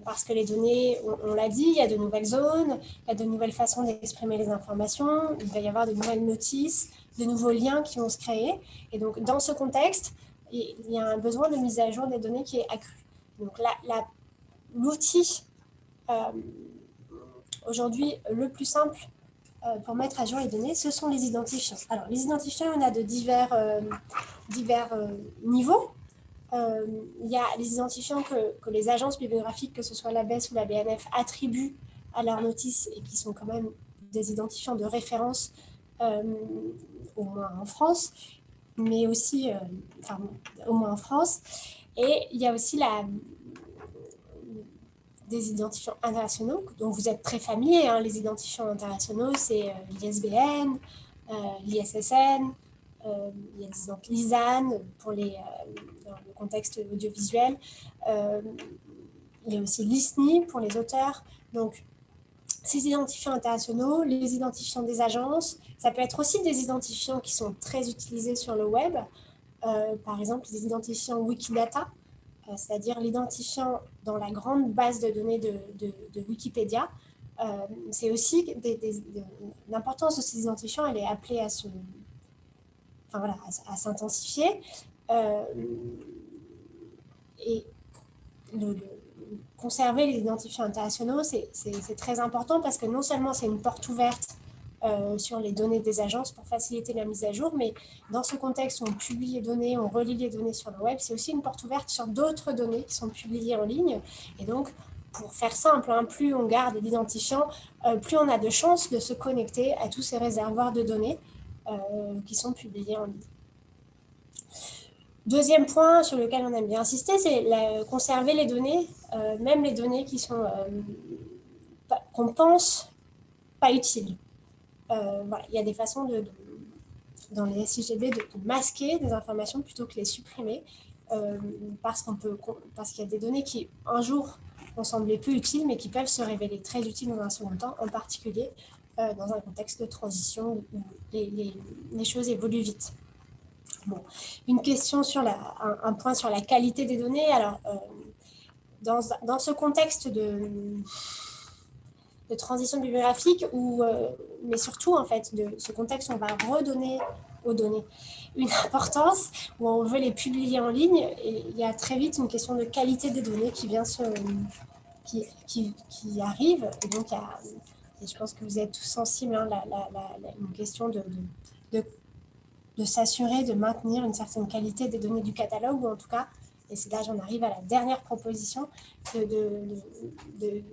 parce que les données, on, l'a dit, il y a de nouvelles zones, il y a de nouvelles façons d'exprimer les informations, il va y avoir de nouvelles notices, de nouveaux liens qui vont se créer. Et donc, dans ce contexte, il y a un besoin de mise à jour des données qui est accru. Donc, l'outil euh, aujourd'hui le plus simple euh, pour mettre à jour les données, ce sont les identifiants. Alors, les identifiants, on a de divers, divers niveaux. Euh, il y a les identifiants que, que, les agences bibliographiques, que ce soit la BES ou la BNF, attribuent à leurs notices et qui sont quand même des identifiants de référence, euh, au moins en France, mais aussi, euh, enfin, au moins en France. Et il y a aussi la, des identifiants internationaux dont vous êtes très familier. Hein. Les identifiants internationaux, c'est l'ISBN, l'ISSN, euh, il y a l'ISAN pour les, euh, dans le contexte audiovisuel. Euh, il y a aussi l'ISNI pour les auteurs. Donc, ces identifiants internationaux, les identifiants des agences, ça peut être aussi des identifiants qui sont très utilisés sur le web. par exemple, les identifiants Wikidata, c'est-à-dire l'identifiant dans la grande base de données de, Wikipédia. c'est aussi l'importance de ces identifiants, elle est appelée à se, enfin, voilà, à, s'intensifier. Euh, et le, conserver les identifiants internationaux, c'est très important parce que non seulement c'est une porte ouverte euh, sur les données des agences pour faciliter la mise à jour, mais dans ce contexte où on publie les données, on relie les données sur le web, c'est aussi une porte ouverte sur d'autres données qui sont publiées en ligne. Et donc, pour faire simple, hein, plus on garde l'identifiant, euh, plus on a de chances de se connecter à tous ces réservoirs de données euh, qui sont publiés en ligne. Deuxième point sur lequel on aime bien insister, c'est conserver les données, euh, même les données qui sont euh, qu'on pense pas utiles. voilà, il y a des façons de, dans les SIGB de, masquer des informations plutôt que les supprimer parce qu'on peut parce qu'il y a des données qui un jour ont semblé peu utiles mais qui peuvent se révéler très utiles dans un second temps, en particulier euh, dans un contexte de transition où les, choses évoluent vite. Une question sur la, un, point sur la qualité des données. Alors, euh, dans, dans, ce contexte de, de transition bibliographique, euh, mais surtout en fait de ce contexte où on va redonner aux données une importance, où on veut les publier en ligne, et il y a très vite une question de qualité des données qui vient se, qui, qui, arrive. Et donc, je pense que vous êtes tous sensibles, hein, une question de, de, s'assurer de maintenir une certaine qualité des données du catalogue, ou en tout cas, et c'est là j'en arrive à la dernière proposition, de, de,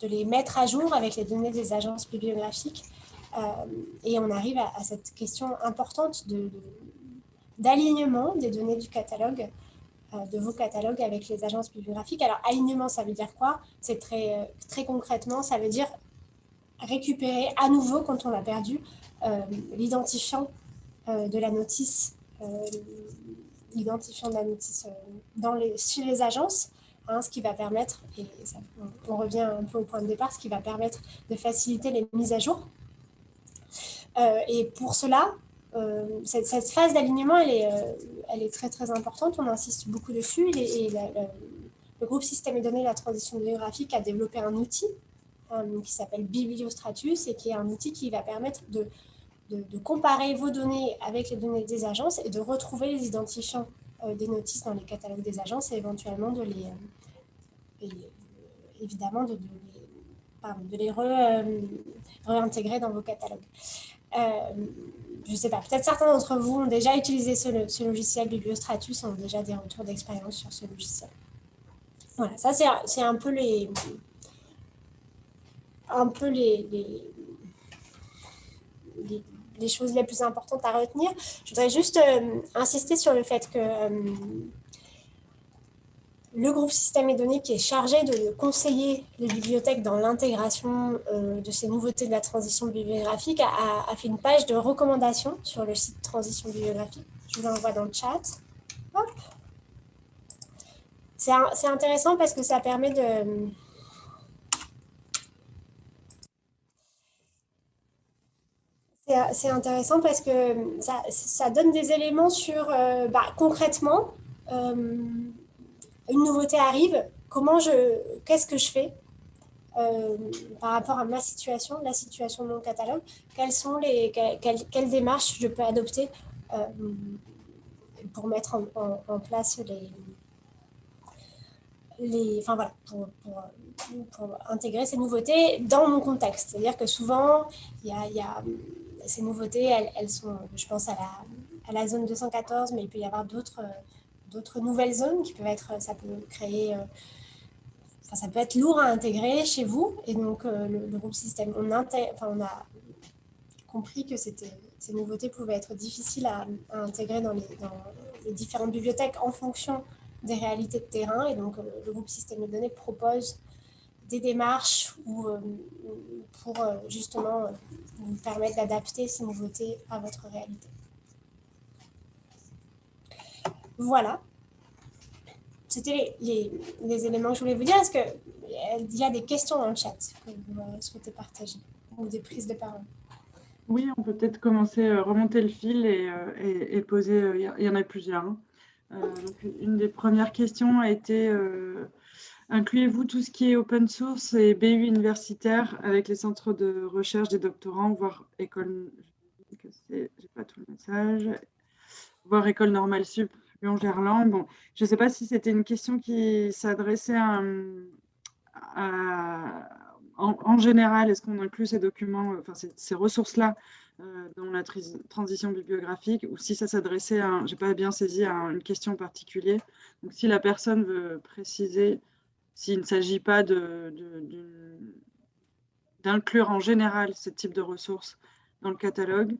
de, les mettre à jour avec les données des agences bibliographiques. Euh, et on arrive à, cette question importante d'alignement des données du catalogue euh, de vos catalogues avec les agences bibliographiques. Alors, alignement, ça veut dire quoi? C'est très, euh, très concrètement, ça veut dire récupérer à nouveau, quand on l'a perdu, l'identifiant de la notice, l'identifiant de la notice dans les, chez les agences, hein, ce qui va permettre, et on, revient un peu au point de départ, ce qui va permettre de faciliter les mises à jour. et pour cela, euh, cette, phase d'alignement, elle, est, euh, très très importante, on insiste beaucoup dessus. Et, le groupe Système et données de la transition bibliographique a développé un outil euh, qui s'appelle Bibliostratus et qui est un outil qui va permettre de, de, comparer vos données avec les données des agences et de retrouver les identifiants des notices dans les catalogues des agences et éventuellement de les, évidemment de, les, réintégrer dans vos catalogues je ne sais pas, peut-être certains d'entre vous ont déjà utilisé ce, logiciel Bibliostratus, ont déjà des retours d'expérience sur ce logiciel. Voilà, ça c'est un peu les un peu les, choses les plus importantes à retenir. Je voudrais juste euh, insister sur le fait que euh, le groupe Système et Données qui est chargé de conseiller les bibliothèques dans l'intégration euh, de ces nouveautés de la transition bibliographique a, fait une page de recommandations sur le site Transition bibliographique. Je vous l'envoie dans le chat. C'est intéressant parce que ça permet de... C'est intéressant parce que ça, donne des éléments sur, euh, bah, concrètement, euh, une nouveauté arrive, comment je, qu'est-ce que je fais euh, par rapport à ma situation, la situation de mon catalogue, quelles sont les, quelles, démarches je peux adopter pour mettre en place les, les, enfin voilà, pour, pour, intégrer ces nouveautés dans mon contexte? C'est-à-dire que souvent, il y a ces nouveautés, elles, sont, je pense à la, zone 214, mais il peut y avoir d'autres d'autres nouvelles zones qui peuvent être, ça peut créer, euh, ça peut être lourd à intégrer chez vous. Et donc, euh, le, groupe système, on, a compris que ces nouveautés pouvaient être difficiles à, intégrer dans les, différentes bibliothèques en fonction des réalités de terrain. Et donc, euh, le groupe Système de données propose des démarches ou, euh, pour euh, justement vous permettre d'adapter ces nouveautés à votre réalité. Voilà. C'était les, les, éléments que je voulais vous dire. Est-ce qu'il y a des questions dans le chat que vous souhaitez partager ou des prises de parole?
Oui, on peut peut-être commencer à remonter le fil et, et, poser, il y en a plusieurs. Hein. Euh, une des premières questions a été euh, incluez-vous tout ce qui est open source et BU universitaire avec les centres de recherche des doctorants, voire école, j'ai pas tout le message, voire école normale sup Lyon-Gerland. Bon, je ne sais pas si c'était une question qui s'adressait à, en, général, est-ce qu'on inclut ces documents, enfin ces ressources-là euh, dans la transition bibliographique ou si ça s'adressait à, j'ai pas bien saisi, à une question particulière. Donc si la personne veut préciser s'il ne s'agit pas d'inclure en général ce type de ressources dans le catalogue,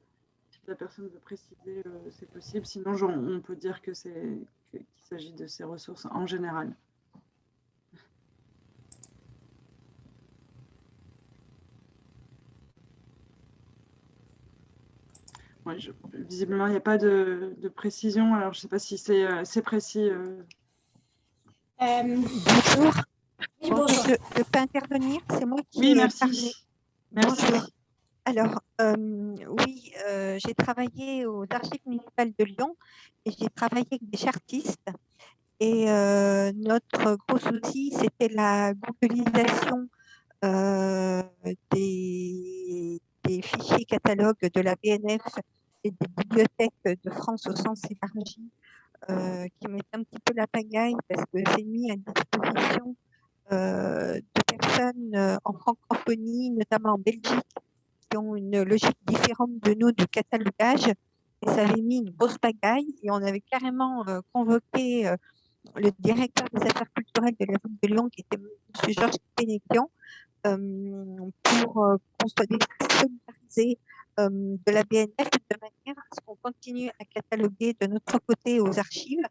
si la personne veut préciser, euh, c'est possible. Sinon, on peut dire qu'il s'agit de ces ressources en général. visiblement, il n'y a pas de, précision. Alors, je ne sais pas si c'est euh, précis. Euh.
Euh, bonjour. Je, peux intervenir C'est moi qui
Oui, merci. merci.
Alors, oui, j'ai travaillé aux archives municipales de Lyon et j'ai travaillé avec des chartistes. Et notre gros souci, c'était la googlisation des, des fichiers catalogues de la BNF et des bibliothèques de France au sens élargi, euh, qui mettent un petit peu la pagaille parce que j'ai mis à disposition euh, de personnes euh, en francophonie, notamment en Belgique, qui ont une logique différente de nous du catalogage. Et ça avait mis une grosse pagaille et on avait carrément convoqué le directeur des affaires culturelles de la ville de Lyon, qui était M. Georges Pénéquian, pour qu'on soit solidarisés de la BNF de manière à ce qu'on continue à cataloguer de notre côté aux archives,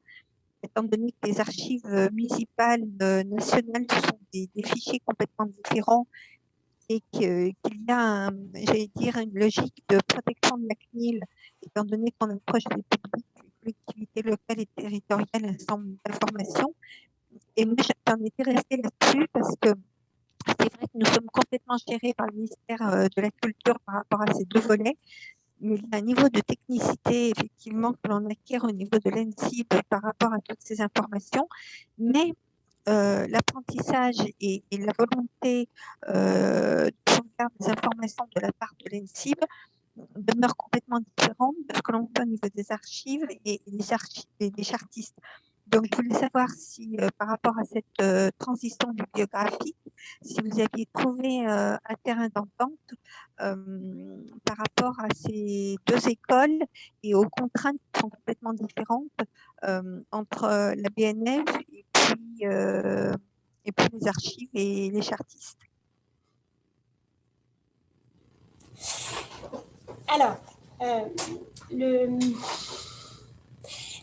étant donné que les archives municipales nationales sont des, fichiers complètement différents et qu'il y a, j'allais dire, une logique de protection de la CNIL, étant donné qu'on approche des publics, les collectivités locales et territoriales, un certain d'informations. Et moi, j'en étais restée là-dessus parce que c'est vrai que nous sommes complètement gérés par le ministère euh, de la Culture par rapport à ces deux volets, mais il y a un niveau de technicité, effectivement, que l'on acquiert au niveau de l'ENSIB par rapport à toutes ces informations, mais euh, l'apprentissage et, la volonté euh, de faire des informations de la part de l'ENSIB demeurent complètement différentes de ce que l'on fait au niveau des archives et, des, archives, et des chartistes. Donc, je voulais savoir si, euh, par rapport à cette euh, transition bibliographique, si vous aviez trouvé euh, un terrain d'entente par rapport à ces deux écoles et aux contraintes qui sont complètement différentes entre la BNF et puis, et puis les archives et les chartistes.
Alors, le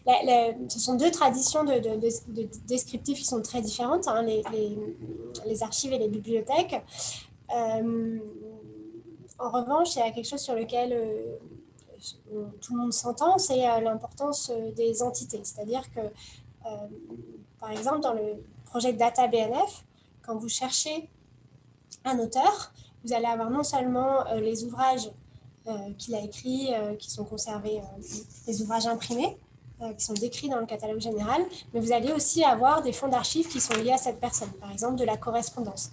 ce sont deux traditions de, descriptifs qui sont très différentes, hein, les, archives et les bibliothèques. Euh, en revanche, il y a quelque chose sur lequel euh, tout le monde s'entend, c'est l'importance des entités. C'est-à-dire que, par exemple, dans le projet Data BNF, quand vous cherchez un auteur, vous allez avoir non seulement les ouvrages qu'il a écrits, qui sont conservés, les ouvrages imprimés, qui sont décrits dans le catalogue général, mais vous allez aussi avoir des fonds d'archives qui sont liés à cette personne, par exemple de la correspondance.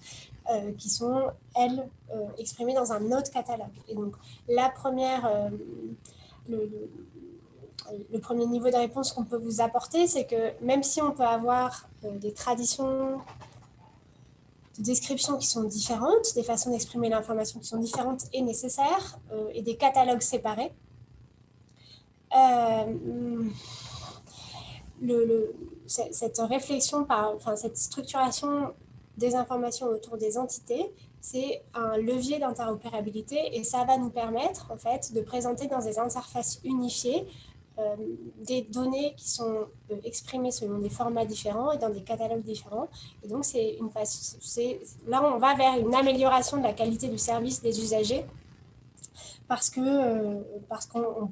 Euh, qui sont, elles, euh, exprimées dans un autre catalogue. Et donc, la première, euh, le, premier niveau de réponse qu'on peut vous apporter, c'est que même si on peut avoir des traditions de description qui sont différentes, des façons d'exprimer l'information qui sont différentes et nécessaires, et des catalogues séparés, le, cette réflexion, par, enfin, cette structuration des informations autour des entités, c'est un levier d'interopérabilité et ça va nous permettre en fait de présenter dans des interfaces unifiées euh, des données qui sont euh, exprimées selon des formats différents et dans des catalogues différents. Et donc, c'est une phase, là, on va vers une amélioration de la qualité du service des usagers parce que euh, parce qu'on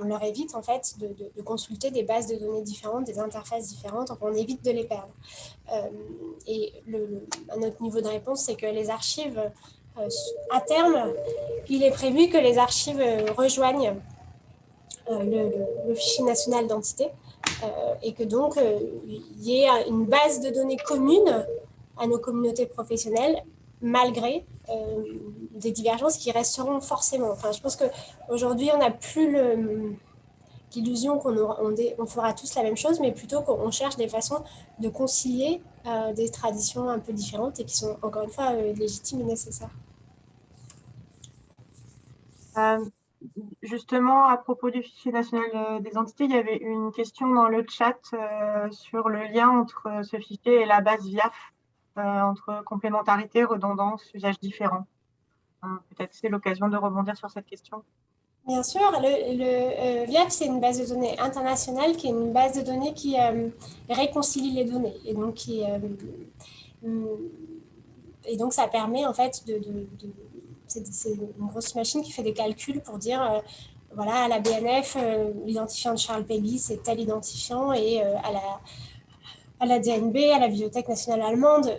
on leur évite en fait de, consulter des bases de données différentes, des interfaces différentes, on évite de les perdre. Euh, et autre niveau de réponse, c'est que les archives, euh, à terme, il est prévu que les archives rejoignent euh, le, fichier national d'entité et que donc il y ait une base de données commune à nos communautés professionnelles malgré des divergences qui resteront forcément. Enfin, je pense qu'aujourd'hui, on n'a plus l'illusion qu'on on, on, fera tous la même chose, mais plutôt qu'on cherche des façons de concilier euh, des traditions un peu différentes et qui sont, encore une fois, euh, légitimes et nécessaires.
Euh, justement, à propos du fichier national des entités, il y avait une question dans le chat sur le lien entre ce fichier et la base VIAF, entre complémentarité, redondance, usage différent. Hein, peut-être c'est l'occasion de rebondir sur cette question.
Bien sûr, le, le euh, VIAF, c'est une base de données internationale qui est une base de données qui euh, réconcilie les données. Et donc, qui, euh, mm, et donc, ça permet en fait de... c'est une grosse machine qui fait des calculs pour dire, voilà, à la BNF, l'identifiant de Charles Pelly, c'est tel identifiant, et à la à la DNB, à la Bibliothèque nationale allemande,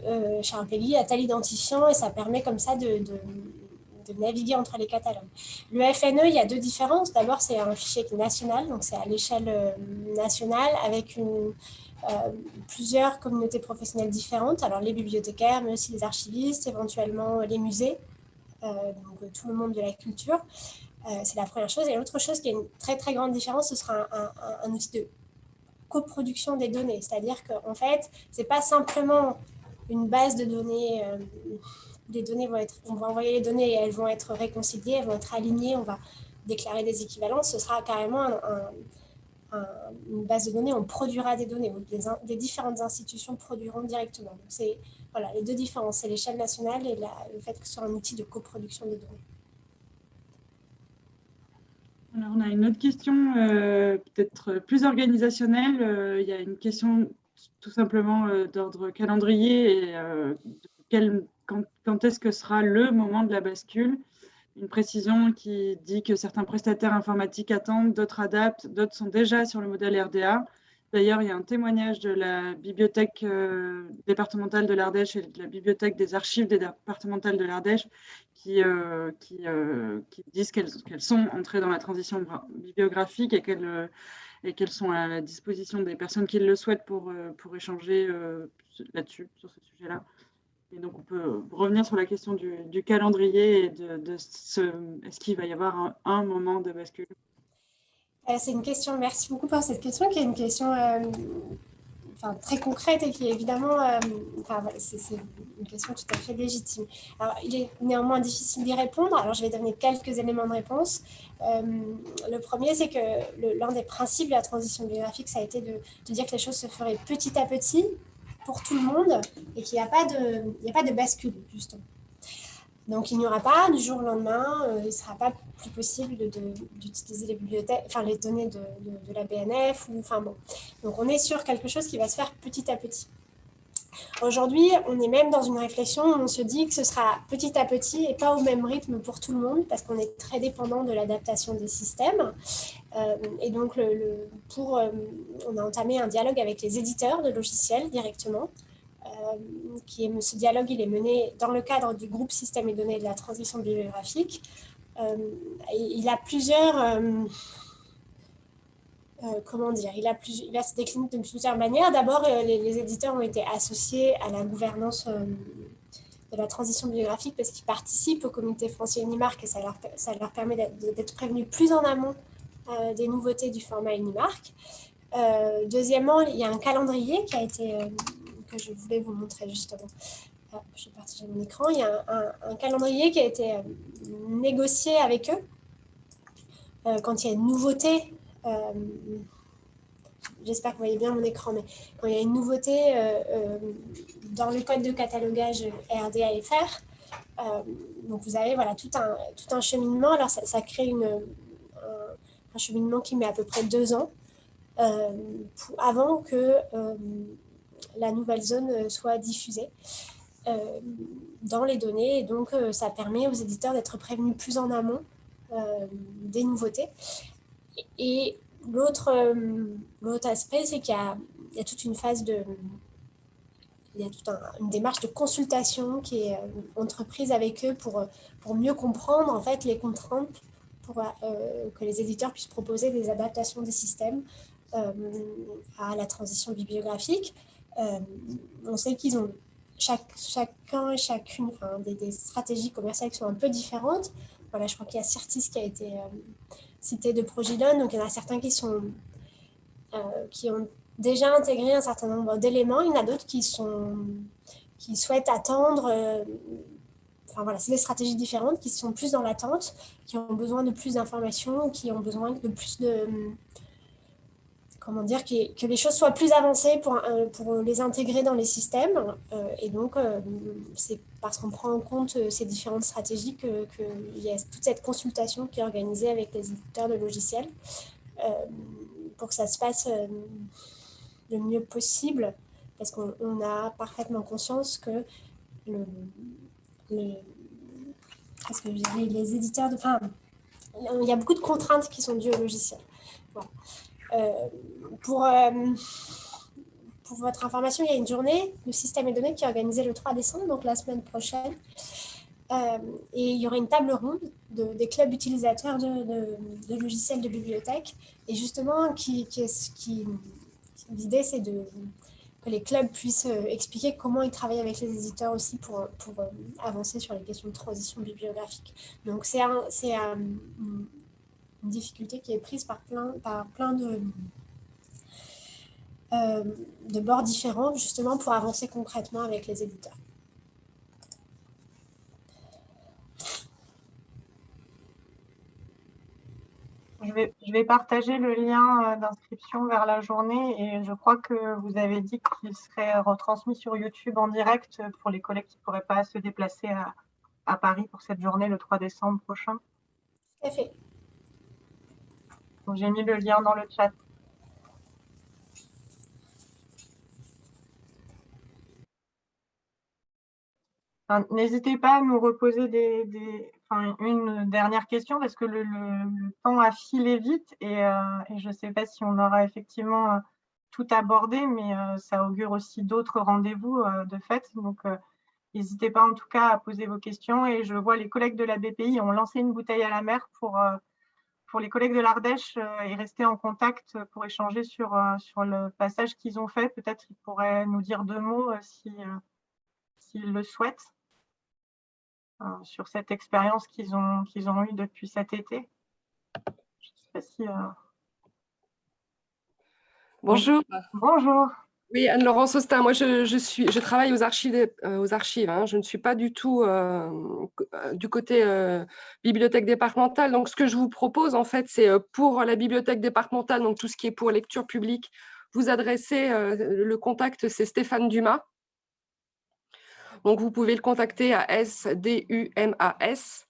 Charles Pelly a tel identifiant et ça permet comme ça de, naviguer entre les catalogues. Le FNE, il y a deux différences. D'abord, c'est un fichier national, donc c'est à l'échelle euh, nationale avec euh, plusieurs communautés professionnelles différentes. Alors les bibliothécaires, mais aussi les archivistes, éventuellement les musées, euh, donc tout le monde de la culture. c'est la première chose. Et l'autre chose qui est une très très grande différence, ce sera un, outil de coproduction des données. C'est-à-dire qu'en fait, ce n'est pas simplement une base de données les données vont être, on va envoyer les données et elles vont être réconciliées, elles vont être alignées, on va déclarer des équivalences. Ce sera carrément une base de données, on produira des données, des, différentes institutions produiront directement. c'est voilà, les deux différences, c'est l'échelle nationale et le fait que ce soit un outil de coproduction des données.
Alors, on a une autre question, euh, peut-être plus organisationnelle. Euh, il y a une question tout simplement euh, d'ordre calendrier et quel quand, est-ce que sera le moment de la bascule? Une précision qui dit que certains prestataires informatiques attendent, d'autres adaptent, d'autres sont déjà sur le modèle RDA. D'ailleurs, il y a un témoignage de la bibliothèque euh, départementale de l'Ardèche et de la bibliothèque des archives départementales de l'Ardèche qui, euh, euh, qui, disent qu'elles sont entrées dans la transition bibliographique et qu'elles sont à la disposition des personnes qui le souhaitent pour, pour échanger là-dessus, sur ce sujet-là. Et donc, on peut revenir sur la question du, calendrier et de, ce, est-ce qu'il va y avoir un, moment de bascule?
C'est une question, merci beaucoup pour cette question, qui est une question euh, enfin, très concrète et qui est évidemment, euh, c'est, une question tout à fait légitime. Alors, il est néanmoins difficile d'y répondre, alors je vais donner quelques éléments de réponse. le premier, c'est que l'un des principes de la transition biographique, ça a été de, dire que les choses se feraient petit à petit, pour tout le monde et qu'il n'y a, a pas de bascule, justement. Donc, il n'y aura pas du jour au lendemain, euh, il ne sera pas plus possible d'utiliser les bibliothèques, enfin les données de, la BNF. Ou, enfin, bon. Donc, on est sur quelque chose qui va se faire petit à petit. Aujourd'hui, on est même dans une réflexion où on se dit que ce sera petit à petit et pas au même rythme pour tout le monde parce qu'on est très dépendant de l'adaptation des systèmes. Euh, et donc, pour, euh, on a entamé un dialogue avec les éditeurs de logiciels directement. Euh, qui est, ce dialogue, il est mené dans le cadre du groupe Systèmes et données de la transition bibliographique. il a plusieurs euh, comment dire, il, a plus, il se décliné de plusieurs manières. D'abord, euh, les, éditeurs ont été associés à la gouvernance euh, de la transition bibliographique parce qu'ils participent au comité français Unimark et ça leur, ça leur permet d'être prévenus plus en amont des nouveautés du format Unimark. deuxièmement, il y a un calendrier qui a été, que je voulais vous montrer justement. Ah, je vais partager mon écran. Il y a un, calendrier qui a été négocié avec eux quand il y a une nouveauté euh, j'espère que vous voyez bien mon écran, mais quand il y a une nouveauté euh, euh, dans le code de catalogage RDAFR, donc vous avez voilà, tout, un, tout un cheminement. Alors ça, crée une, un, cheminement qui met à peu près deux ans avant que la nouvelle zone soit diffusée dans les données. Et donc, ça permet aux éditeurs d'être prévenus plus en amont des nouveautés. Et euh, l'autre aspect, c'est qu'il y, a toute une phase de... Il y a toute une démarche de consultation qui est euh, entreprise avec eux pour, pour mieux comprendre en fait les contraintes pour euh, que les éditeurs puissent proposer des adaptations des systèmes à la transition bibliographique. On sait qu'ils ont chaque, chacun et chacune des, des, stratégies commerciales qui sont un peu différentes. Voilà, je crois qu'il y a Certis qui a été cité de Progilon. Donc, il y en a certains qui, sont, euh, qui ont déjà intégré un certain nombre d'éléments. Il y en a d'autres qui, qui souhaitent attendre. Euh, enfin, voilà, c'est des stratégies différentes qui sont plus dans l'attente, qui ont besoin de plus d'informations, qui ont besoin de plus de comment dire, que, les choses soient plus avancées pour, euh, les intégrer dans les systèmes. et donc, c'est parce qu'on prend en compte euh, ces différentes stratégies qu'il que y a toute cette consultation qui est organisée avec les éditeurs de logiciels euh, pour que ça se passe euh, le mieux possible, parce qu'on a parfaitement conscience que le, les, que les, éditeurs, de, enfin, il y a beaucoup de contraintes qui sont dues au logiciel. Pour pour votre information, il y a une journée de système et données qui est organisée le 3 décembre, donc la semaine prochaine. Euh, et il y aura une table ronde de, des clubs utilisateurs de, logiciels de bibliothèque. Et justement, qui, qui, l'idée, c'est de, que les clubs puissent euh, expliquer comment ils travaillent avec les éditeurs aussi pour, pour euh, avancer sur les questions de transition bibliographique. Donc, c'est un, une difficulté qui est prise par plein, par plein de euh, de bords différents, justement pour avancer concrètement avec les éditeurs.
Je vais, je vais, partager le lien euh, d'inscription vers la journée et je crois que vous avez dit qu'il serait retransmis sur YouTube en direct pour les collègues qui ne pourraient pas se déplacer à, à, Paris pour cette journée le 3 décembre prochain.
Tout à fait.
J'ai mis le lien dans le chat. N'hésitez pas à nous reposer une dernière question parce que le, temps a filé vite et, euh, je ne sais pas si on aura effectivement euh, tout abordé, mais euh, ça augure aussi d'autres rendez-vous de fait. Donc, n'hésitez pas en tout cas à poser vos questions. Et je vois les collègues de la BPI ont lancé une bouteille à la mer pour, pour les collègues de l'Ardèche et rester en contact pour échanger sur, sur le passage qu'ils ont fait. Peut-être qu'ils pourraient nous dire deux mots s'ils le souhaitent. Euh, sur cette expérience qu'ils ont, qu'ils ont eue depuis cet été. Je sais pas si, euh,
Bonjour.
Bonjour.
Oui, Anne-Laurence Austin, moi je, travaille aux archives. Euh, hein. Je ne suis pas du tout du côté bibliothèque départementale. Donc ce que je vous propose en fait, c'est pour la bibliothèque départementale, donc tout ce qui est pour lecture publique, vous adressez, le contact c'est Stéphane Dumas. Donc, vous pouvez le contacter à sdumas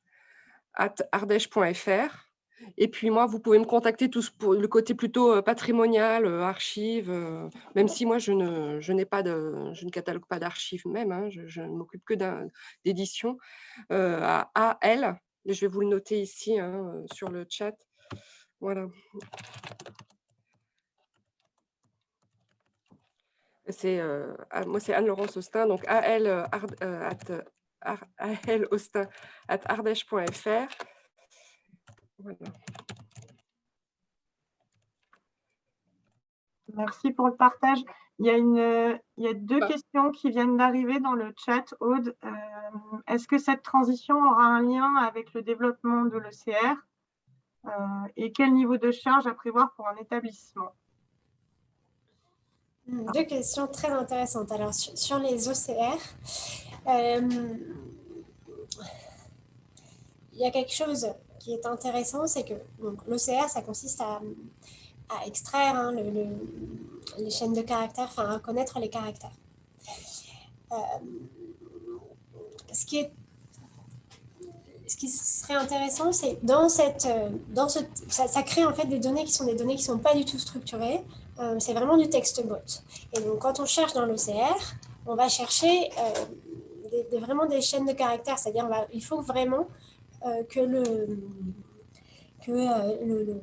at ardèche.fr. Et puis moi, vous pouvez me contacter pour le côté plutôt patrimonial, archives, même si moi je ne, je pas je ne catalogue pas d'archives même, hein, je, ne m'occupe que d'édition, à AL, je vais vous le noter ici hein, sur le chat. Voilà. Moi, c'est Anne-Laurence Austin, donc AL, AL Austin at ardèche.fr. Voilà.
Merci pour le partage. Il y a, une, il y a deux bah. questions qui viennent d'arriver dans le chat. Aude, euh, est-ce que cette transition aura un lien avec le développement de l'ECR euh, et quel niveau de charge à prévoir pour un établissement?
Hmm, Deux questions très intéressantes. Alors, sur, les OCR, euh, il y a quelque chose qui est intéressant, c'est que l'OCR, ça consiste à, extraire hein, les chaînes de caractères, enfin à reconnaître les caractères. Euh, ce, qui ce qui serait intéressant, c'est dans cette, dans ce, ça, crée en fait des données qui sont des données qui sont pas du tout structurées. Euh, c'est vraiment du texte brut. Et donc quand on cherche dans l'OCR, on va chercher euh, vraiment des chaînes de caractères, c'est-à-dire il faut vraiment que le que le,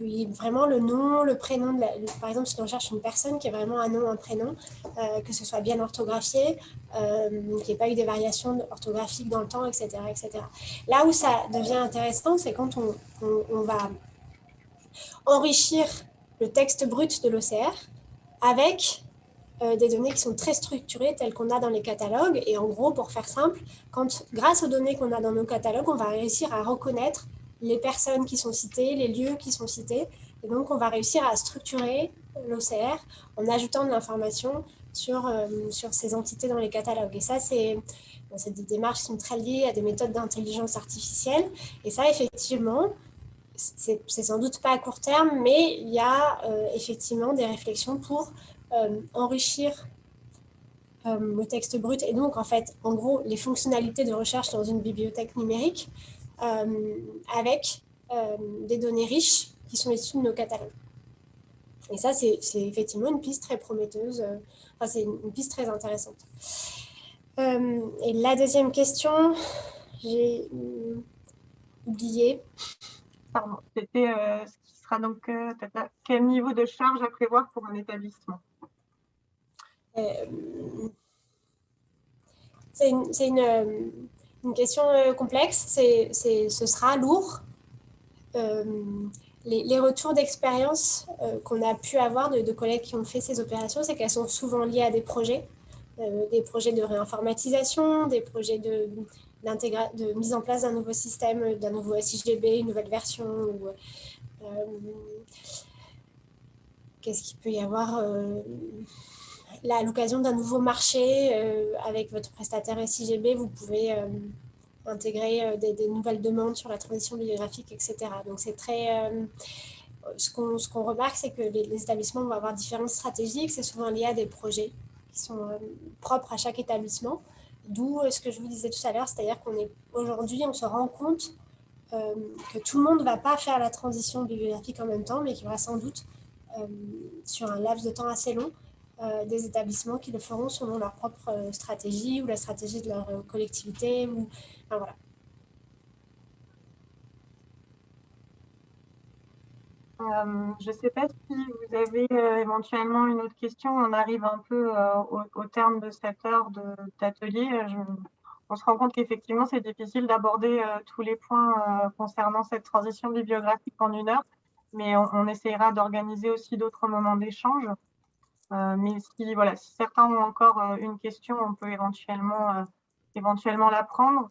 y ait vraiment le nom, le prénom. Par exemple, si on cherche une personne qui est vraiment un nom, un prénom, euh, que ce soit bien orthographié, euh, qu'il n'y ait pas eu des variations orthographiques dans le temps, etc. etc. Là où ça devient intéressant, c'est quand on, on, va enrichir le texte brut de l'OCR avec euh, des données qui sont très structurées telles qu'on a dans les catalogues. Et en gros, pour faire simple, quand, grâce aux données qu'on a dans nos catalogues, on va réussir à reconnaître les personnes qui sont citées, les lieux qui sont cités. Et donc, on va réussir à structurer l'OCR en ajoutant de l'information sur, euh, sur ces entités dans les catalogues. Et ça, c'est des démarches qui sont très liées à des méthodes d'intelligence artificielle. Et ça, effectivement, c'est sans doute pas à court terme, mais il y a euh, effectivement des réflexions pour euh, enrichir le texte brut et donc, en fait, en gros, les fonctionnalités de recherche dans une bibliothèque numérique euh, avec euh, des données riches qui sont issues de nos catalogues. Et ça, c'est effectivement une piste très prometteuse, euh, enfin, c'est une piste très intéressante. et la deuxième question, j'ai oublié.
Pardon, c'était ce qui sera donc quel niveau de charge à prévoir pour un établissement?
C'est une, une question euh, complexe, ce sera lourd. Euh, les, retours d'expérience euh, qu'on a pu avoir de, collègues qui ont fait ces opérations, c'est qu'elles sont souvent liées à des projets, des projets de réinformatisation, des projets de, de mise en place d'un nouveau système, d'un nouveau SIGB, une nouvelle version. Qu'est-ce qu'il peut y avoir à l'occasion d'un nouveau marché euh, avec votre prestataire SIGB, vous pouvez euh, intégrer euh, des, nouvelles demandes sur la transition bibliographique, etc. Donc, c'est très... ce qu'on remarque, c'est que les, établissements vont avoir différentes stratégies, que c'est souvent lié à des projets qui sont propres à chaque établissement. D'où ce que je vous disais tout à l'heure, c'est-à-dire qu'on est on se rend compte que tout le monde ne va pas faire la transition bibliographique en même temps, mais qu'il y aura sans doute, sur un laps de temps assez long, des établissements qui le feront selon leur propre euh, stratégie ou la stratégie de leur euh, collectivité. Ou, voilà.
je ne sais pas si vous avez éventuellement une autre question. On arrive un peu au, terme de cette heure d'atelier. On se rend compte qu'effectivement, c'est difficile d'aborder tous les points concernant cette transition bibliographique en une heure, mais on essayera d'organiser aussi d'autres moments d'échange. Euh, mais si, voilà, si certains ont encore euh, une question, on peut éventuellement, euh, éventuellement la prendre.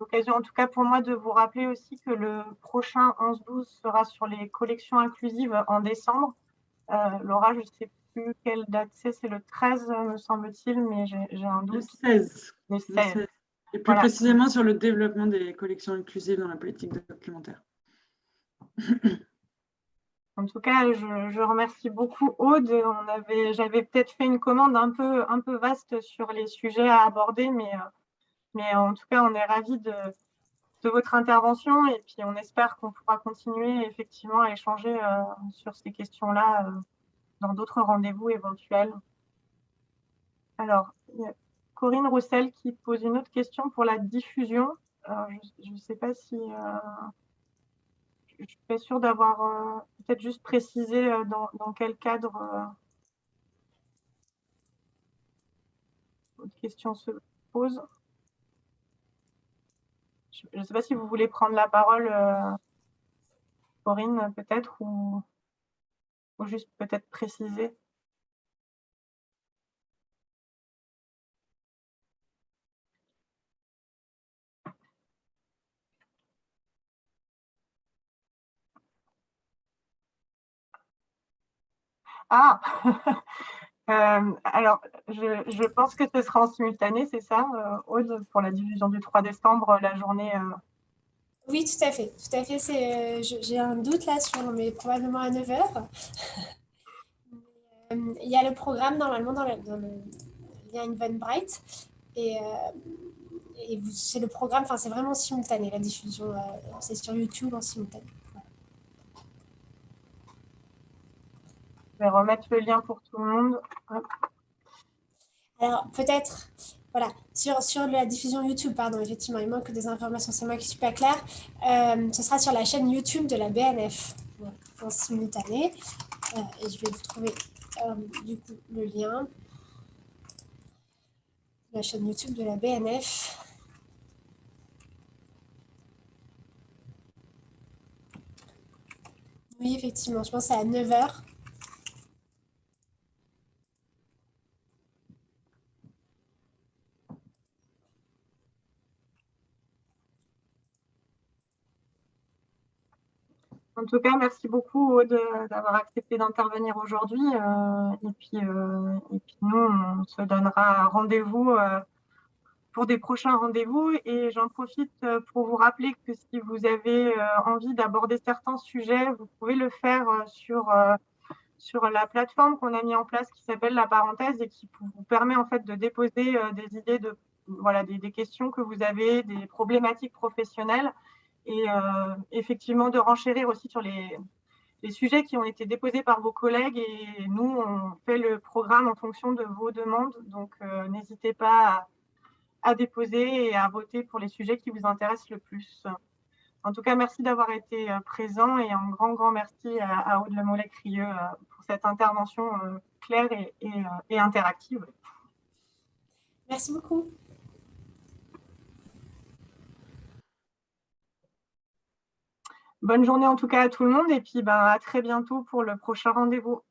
L'occasion en tout cas pour moi de vous rappeler aussi que le prochain 11-12 sera sur les collections inclusives en décembre. Laura, je ne sais plus quelle date c'est, c'est le 13 me semble-t-il, mais j'ai un doute.
Le 16. Le 16. Et plus précisément sur le développement des collections inclusives dans la politique documentaire.
En tout cas, je, remercie beaucoup Aude. J'avais peut-être fait une commande un peu, vaste sur les sujets à aborder, mais, euh, en tout cas, on est ravis de, votre intervention et puis on espère qu'on pourra continuer effectivement à échanger sur ces questions-là dans d'autres rendez-vous éventuels. Alors, il y a Corinne Roussel qui pose une autre question pour la diffusion. je ne sais pas si je suis pas sûre d'avoir euh, peut-être juste précisé euh, dans, quel cadre euh, votre question se pose. Je ne sais pas si vous voulez prendre la parole, Corinne, peut-être, ou, ou juste peut-être préciser. Ah [laughs] euh, Alors, je, pense que ce sera en simultané, c'est ça, euh, Aude, pour la diffusion du 3 décembre, la journée euh?
Oui, tout à fait. Tout à fait. J'ai un doute là sur, mais probablement à 9h. [laughs] Il y a le programme normalement dans, le lien Eventbrite. Et, et c'est le programme, c'est vraiment simultané, la diffusion. c'est sur YouTube en simultané.
Je vais remettre le lien pour tout le monde.
Alors, peut-être, voilà, sur, sur la diffusion YouTube, pardon, effectivement, il manque des informations, c'est moi qui ne suis pas claire. Euh, ce sera sur la chaîne YouTube de la BNF, en simultané. Euh, et je vais vous trouver, euh, du coup, le lien. La chaîne YouTube de la BNF. Oui, effectivement, je pense c'est à 9h.
En tout cas, merci beaucoup Aude d'avoir accepté d'intervenir aujourd'hui. Euh, et, puis, euh, et puis nous, on se donnera rendez-vous euh, pour des prochains rendez-vous. Et j'en profite pour vous rappeler que si vous avez envie d'aborder certains sujets, vous pouvez le faire sur, sur la plateforme qu'on a mis en place qui s'appelle la parenthèse et qui vous permet en fait de déposer des idées de voilà des questions que vous avez, des problématiques professionnelles et euh, effectivement de renchérir aussi sur les, sujets qui ont été déposés par vos collègues et nous, on fait le programme en fonction de vos demandes. Donc, euh, n'hésitez pas à, déposer et à voter pour les sujets qui vous intéressent le plus. En tout cas, merci d'avoir été euh, présent et un grand, grand merci à, Aude Lemollet-Crieux pour cette intervention claire et interactive.
Merci beaucoup.
Bonne journée en tout cas à tout le monde et puis bah, à très bientôt pour le prochain rendez-vous.